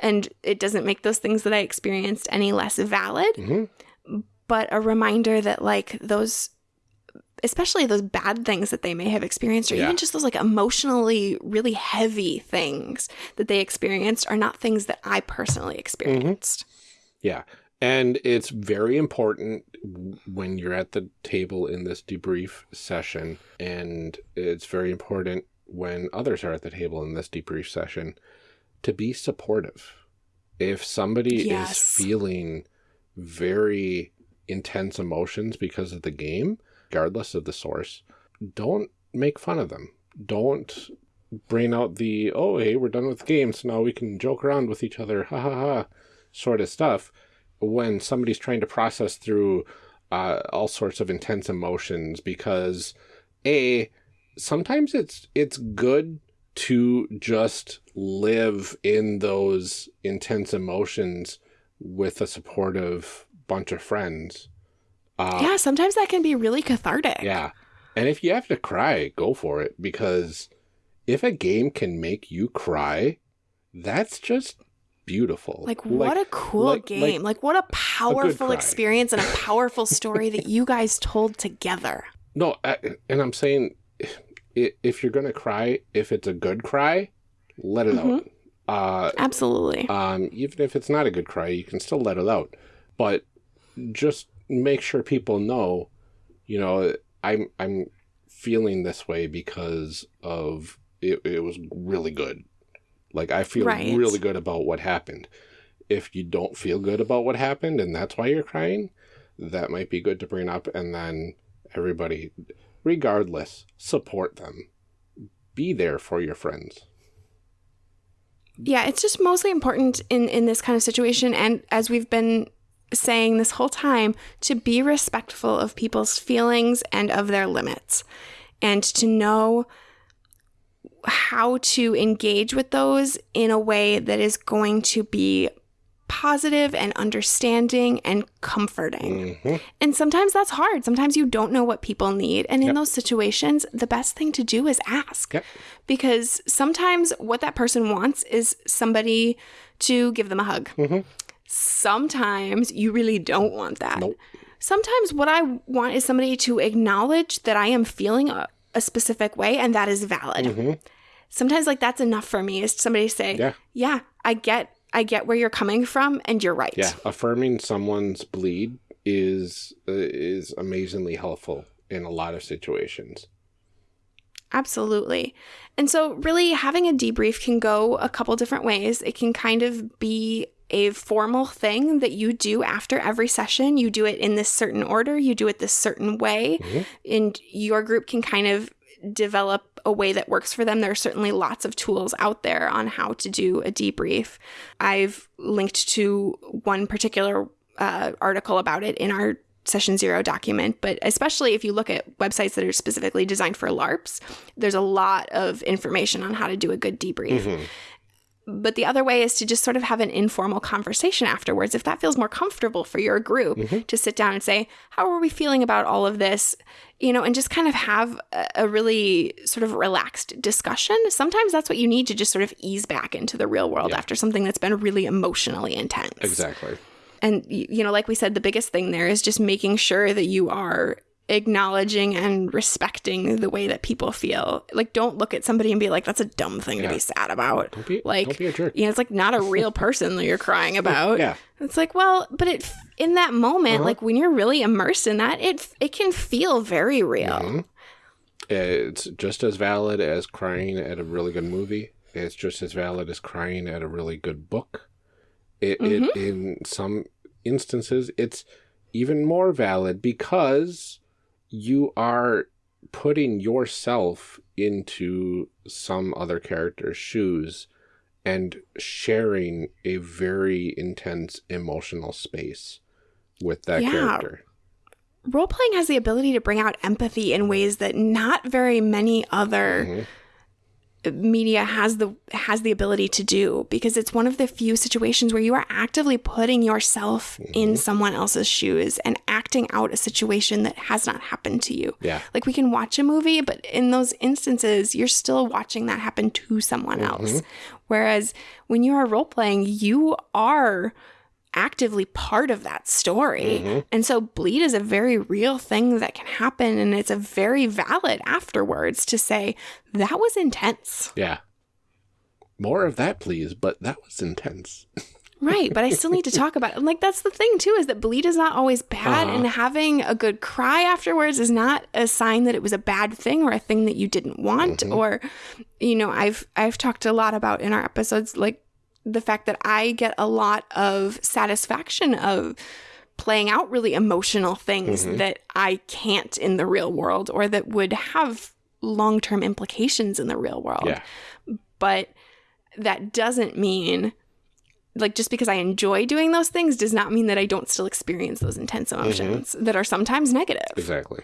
And it doesn't make those things that I experienced any less valid. Mhm. But a reminder that, like, those, especially those bad things that they may have experienced, or Yeah. even just those, like, emotionally really heavy things that they experienced, are not things that I personally mm-hmm. experienced. Yeah. And it's very important when you're at the table in this debrief session, and it's very important when others are at the table in this debrief session to be supportive. If somebody Yes. is feeling very intense emotions because of the game, regardless of the source, don't make fun of them. Don't bring out the, oh, hey, we're done with the game, so now we can joke around with each other, ha ha ha, sort of stuff. When somebody's trying to process through uh, all sorts of intense emotions, because A, sometimes it's it's good to just live in those intense emotions with a supportive bunch of friends. Uh, yeah, sometimes that can be really cathartic. yeah. And if you have to cry, go for it because if a game can make you cry, that's just beautiful. Like, what a cool like- game. Like, what a powerful cry. experience and a powerful story that you guys told together. No, I, and I'm saying if you're going to cry, if it's a good cry, let it out. Uh, Absolutely. um, even if it's not a good cry, you can still let it out. But just make sure people know, you know, I'm I'm feeling this way because of it, it was really good. Like I feel Right. really good about what happened. If you don't feel good about what happened and that's why you're crying, that might be good to bring up and then everybody regardless support them. Be there for your friends. Yeah, it's just mostly important in in this kind of situation and as we've been saying this whole time to be respectful of people's feelings and of their limits and to know how to engage with those in a way that is going to be positive and understanding and comforting. hmm And sometimes that's hard. Sometimes you don't know what people need. And in Yep. those situations, the best thing to do is ask. Yep. Because sometimes what that person wants is somebody to give them a hug. Mhm. Sometimes you really don't want that. Nope. Sometimes what I want is somebody to acknowledge that I am feeling a, a specific way and that is valid. Mhm. Sometimes like that's enough for me is somebody to say, Yeah. yeah, I get I get where you're coming from and you're right. Yeah, affirming someone's bleed is uh, is amazingly helpful in a lot of situations. Absolutely. And so, really, having a debrief can go a couple different ways. It can kind of be a formal thing that you do after every session. You do it in this certain order, you do it this certain way, Mhm. and your group can kind of develop a way that works for them. There are certainly lots of tools out there on how to do a debrief. I've linked to one particular uh, article about it in our session zero document, but especially if you look at websites that are specifically designed for LARPs, there's a lot of information on how to do a good debrief. Mhm. But the other way is to just sort of have an informal conversation afterwards, if that feels more comfortable for your group, Mhm. to sit down and say, How are we feeling about all of this? You know, and just kind of have a, a really sort of relaxed discussion. Sometimes that's what you need to just sort of ease back into the real world Yeah. after something that's been really emotionally intense. Exactly. And, you know, like we said, the biggest thing there is just making sure that you are acknowledging and respecting the way that people feel. Like, don't look at somebody and be like, that's a dumb thing Yeah. to be sad about. Don't be Like, don't be a jerk. You know, it's like not a real person that you're crying about. Yeah. It's like, well, but it in that moment, Uh-huh. like when you're really immersed in that, it it can feel very real. Mhm. It's just as valid as crying at a really good movie. It's just as valid as crying at a really good book. It, Mm-hmm. it in some instances it's even more valid because you are putting yourself into some other character's shoes and sharing a very intense emotional space with that Yeah. character. Role playing has the ability to bring out empathy in ways that not very many other Mhm. Media has the has the ability to do because it's one of the few situations where you are actively putting yourself in mm-hmm. someone else's shoes and acting out a situation that has not happened to you. Yeah. Like we can watch a movie, but in those instances, you're still watching that happen to someone else. Mm-hmm. Whereas when you are role playing, you are actively part of that story. And so bleed is a very real thing that can happen and it's a very valid afterwards to say that was intense. Yeah. More of that, please, but that was intense. Right, but I still need to talk about it. And, Like that's the thing too is that bleed is not always bad, Uh-huh. and having a good cry afterwards is not a sign that it was a bad thing or a thing that you didn't want. Mm-hmm. Or, you know, I've I've talked a lot about in our episodes like the fact that I get a lot of satisfaction of playing out really emotional things Mm-hmm. that I can't in the real world or that would have long term implications in the real world Yeah. but that doesn't mean like just because I enjoy doing those things does not mean that I don't still experience those intense emotions that are sometimes negative. Exactly.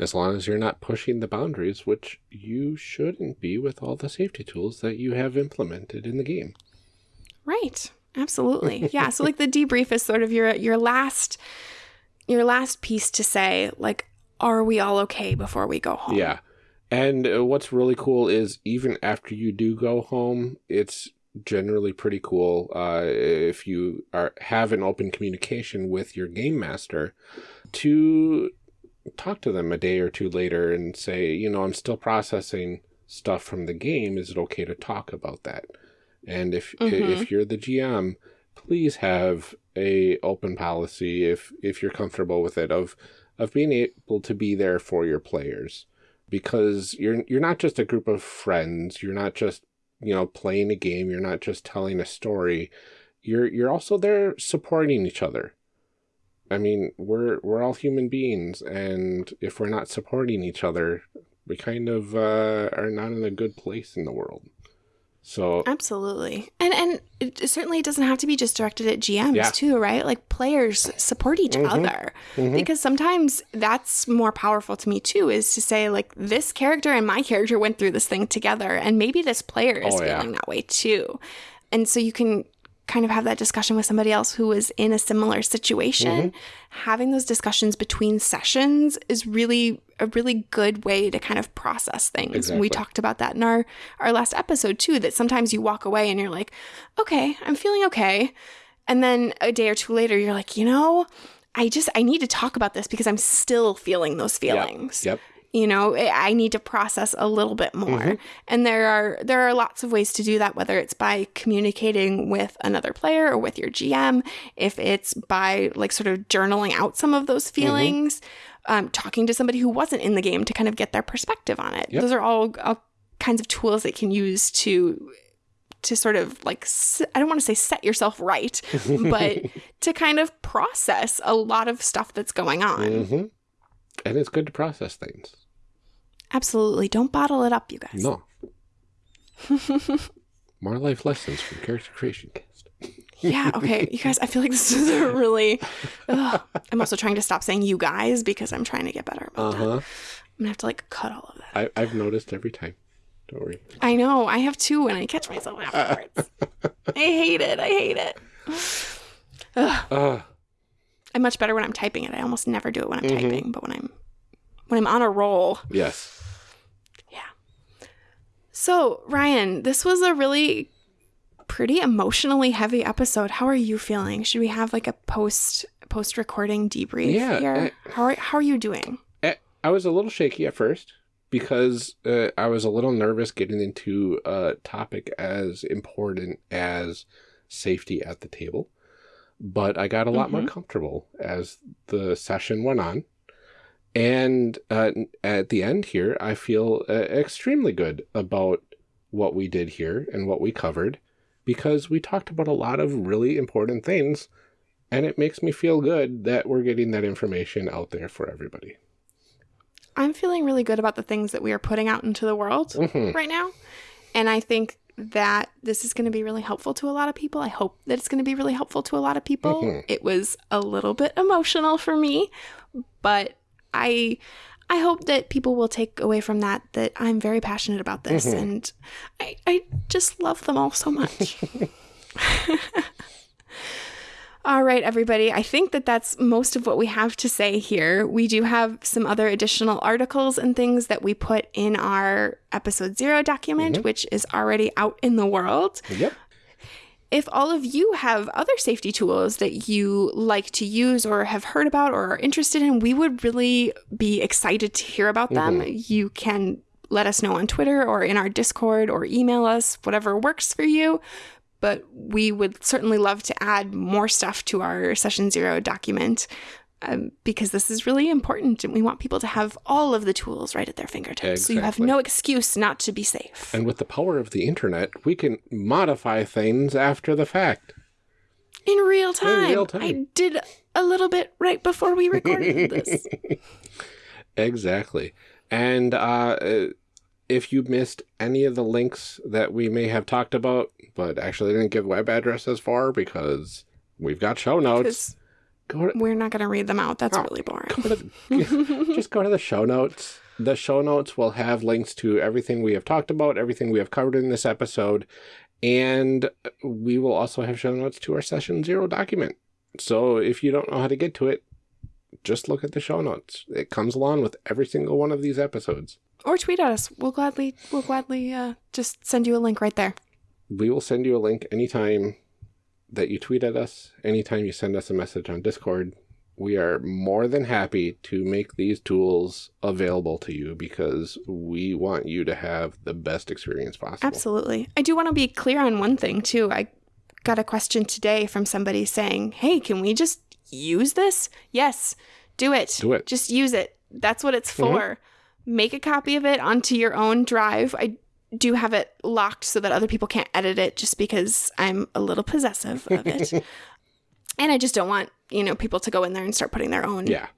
As long as you're not pushing the boundaries, which you shouldn't be with all the safety tools that you have implemented in the game. Right. Absolutely. Yeah, so like the debrief is sort of your your last your last piece to say like are we all okay before we go home? Yeah. And uh, what's really cool is even after you do go home, it's generally pretty cool uh, if you are have an open communication with your game master to talk to them a day or two later and say, you know, I'm still processing stuff from the game. Is it okay to talk about that? And if if you're the GM, please have a open policy if if you're comfortable with it of of being able to be there for your players. Because you're you're not just a group of friends. You're not just you know playing a game. You're not just telling a story. You're you're also there supporting each other. I mean we're we're all human beings. And if we're not supporting each other we kind of uh, are not in a good place in the world so Absolutely. And and it certainly doesn't have to be just directed at GMs Yeah. too, right? Like players support each mm-hmm. other. Mm-hmm. Because sometimes that's more powerful to me too is to say like this character and my character went through this thing together and maybe this player is Oh, yeah. feeling that way too. And so you can kind of have that discussion with somebody else who is in a similar situation. Mm-hmm. Having those discussions between sessions is really a really good way to kind of process things. Exactly. We talked about that in our our last episode too that sometimes you walk away and you're like, "Okay, I'm feeling okay." And then a day or two later you're like, "You know, I just I need to talk about this because I'm still feeling those yep, feelings." yep you know i I need to process a little bit more. And there are there are lots of ways to do that whether it's by communicating with another player or with your gm if it's by like sort of journaling out some of those feelings um, talking to somebody who wasn't in the game to kind of get their perspective on it. Yep. those are all, all kinds of tools that you can use to to sort of like I don't want to say set yourself right but to kind of process a lot of stuff that's going on. Hmm and it's good to process things absolutely don't bottle it up you guys no more life lessons from character creation cast Yeah, okay. You guys, I feel like this is a really. Ugh. I'm also trying to stop saying you guys because I'm trying to get better about uh-huh I'm gonna have to like cut all of that. I, I've noticed every time don't worry I know. I have two, and I catch myself afterwards. I hate it. I hate it. uh, I'm much better when I'm typing it. I almost never do it when I'm typing, but when I'm when I'm on a roll, yes yeah. So Ryan, this was a really pretty emotionally heavy episode. How are you feeling? Should we have like a post post recording debrief Yeah, here? how are how are you doing? Eh, I was a little shaky at first because uh, I was a little nervous getting into a topic as important as safety at the table. But I got a lot more comfortable as the session went on. And uh, at the end here, I feel uh, extremely good about what we did here and what we covered because we talked about a lot of really important things. And it makes me feel good that we're getting that information out there for everybody. I'm feeling really good about the things that we are putting out into the world Mhm. right now. And I think that this is going to be really helpful to a lot of people. I hope that it's going to be really helpful to a lot of people. Mhm. It was a little bit emotional for me, but I I hope that people will take away from that that I'm very passionate about this and I, I just love them all so much. All right, everybody. I think that that's most of what we have to say here. We do have some other additional articles and things that we put in our episode zero document, mm-hmm. which is already out in the world. Yep. If all of you have other safety tools that you like to use or have heard about or are interested in, we would really be excited to hear about them. Mm-hmm. You can let us know on Twitter or in our Discord or email us, whatever works for you. But we would certainly love to add more stuff to our session zero document um, because this is really important and we want people to have all of the tools right at their fingertips. So you have no excuse not to be safe. And with the power of the internet, we can modify things after the fact. In real time. real time. I did a little bit right before we recorded this. Exactly. And uh, if you missed any of the links that we may have talked about, but actually didn't give web addresses for because we've got show notes, go to, we're not going to read them out. That's Oh, really boring. go to just go to the show notes. The show notes will have links to everything we have talked about, everything we have covered in this episode, and we will also have show notes to our session zero document. So if you don't know how to get to it, just look at the show notes. It comes along with every single one of these episodes. Or tweet at us. We'll gladly, we'll gladly uh, just send you a link right there. We will send you a link anytime that you tweet at us, anytime you send us a message on Discord. We are more than happy to make these tools available to you because we want you to have the best experience possible. Absolutely. I do want to be clear on one thing too. I got a question today from somebody saying, "Hey, can we just use this?" Yes, do it. Do it. Just use it. That's what it's for. Make a copy of it onto your own drive. I do have it locked so that other people can't edit it just because I'm a little possessive of it. and I just don't want, you know, people to go in there and start putting their own Yeah.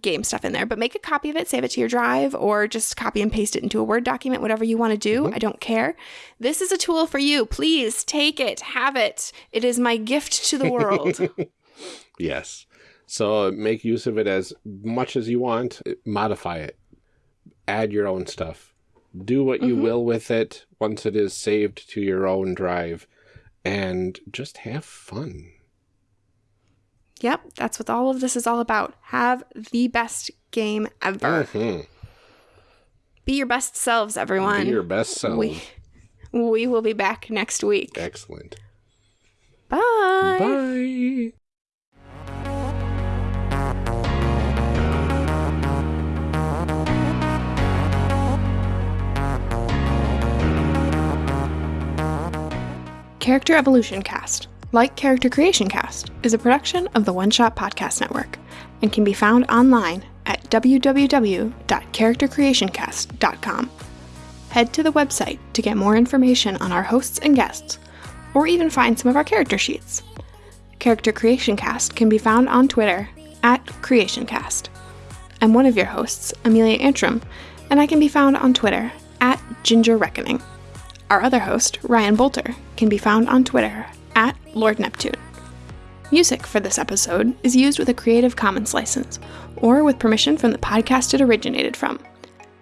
game stuff in there, but make a copy of it, save it to your drive, or just copy and paste it into a Word document, whatever you want to do. Mm-hmm. I don't care. This is a tool for you. Please take it, have it. It is my gift to the world. Yes. So make use of it as much as you want. Modify it. Add your own stuff. Do what you will with it once it is saved to your own drive. And just have fun. yep, that's what all of this is all about. Have the best game ever. Mhm. Be your best selves, everyone. Be your best selves. we, we will be back next week. Excellent. Bye. Bye. Character Evolution Cast, like Character Creation Cast, is a production of the One Shot Podcast Network and can be found online at www.charactercreationcast.com. Head to the website to get more information on our hosts and guests, or even find some of our character sheets. Character Creation Cast can be found on Twitter at CreationCast. I'm one of your hosts, Amelia Antrim, and I can be found on Twitter at Ginger Reckoning. Our other host, Ryan Boelter, can be found on Twitter at Lord Neptune. Music for this episode is used with a Creative Commons license or with permission from the podcast it originated from.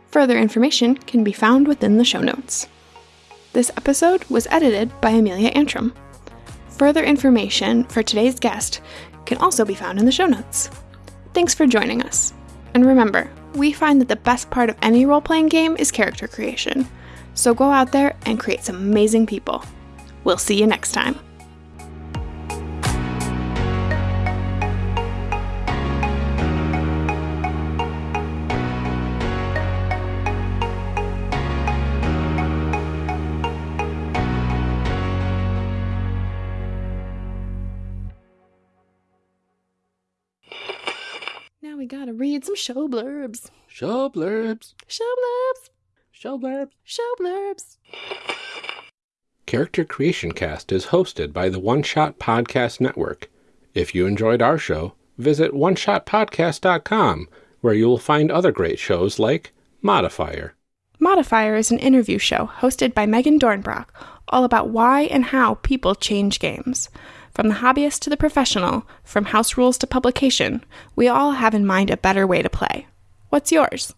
Further information can be found within the show notes. This episode was edited by Amelia Antrim. Further information for today's guest can also be found in the show notes. Thanks for joining us. And remember, we find that the best part of any role playing game is character creation. So go out there and create some amazing people. We'll see you next time. Now we gotta read some show blurbs. Show blurbs. Show blurbs. Show blurbs. Show blurbs. Character Creation Cast is hosted by the One Shot Podcast Network. If you enjoyed our show, visit oneshotpodcast.com, where you will find other great shows like Modifier. Modifier is an interview show hosted by Megan Dornbrock, all about why and how people change games. From the hobbyist to the professional, from house rules to publication, we all have in mind a better way to play. What's yours?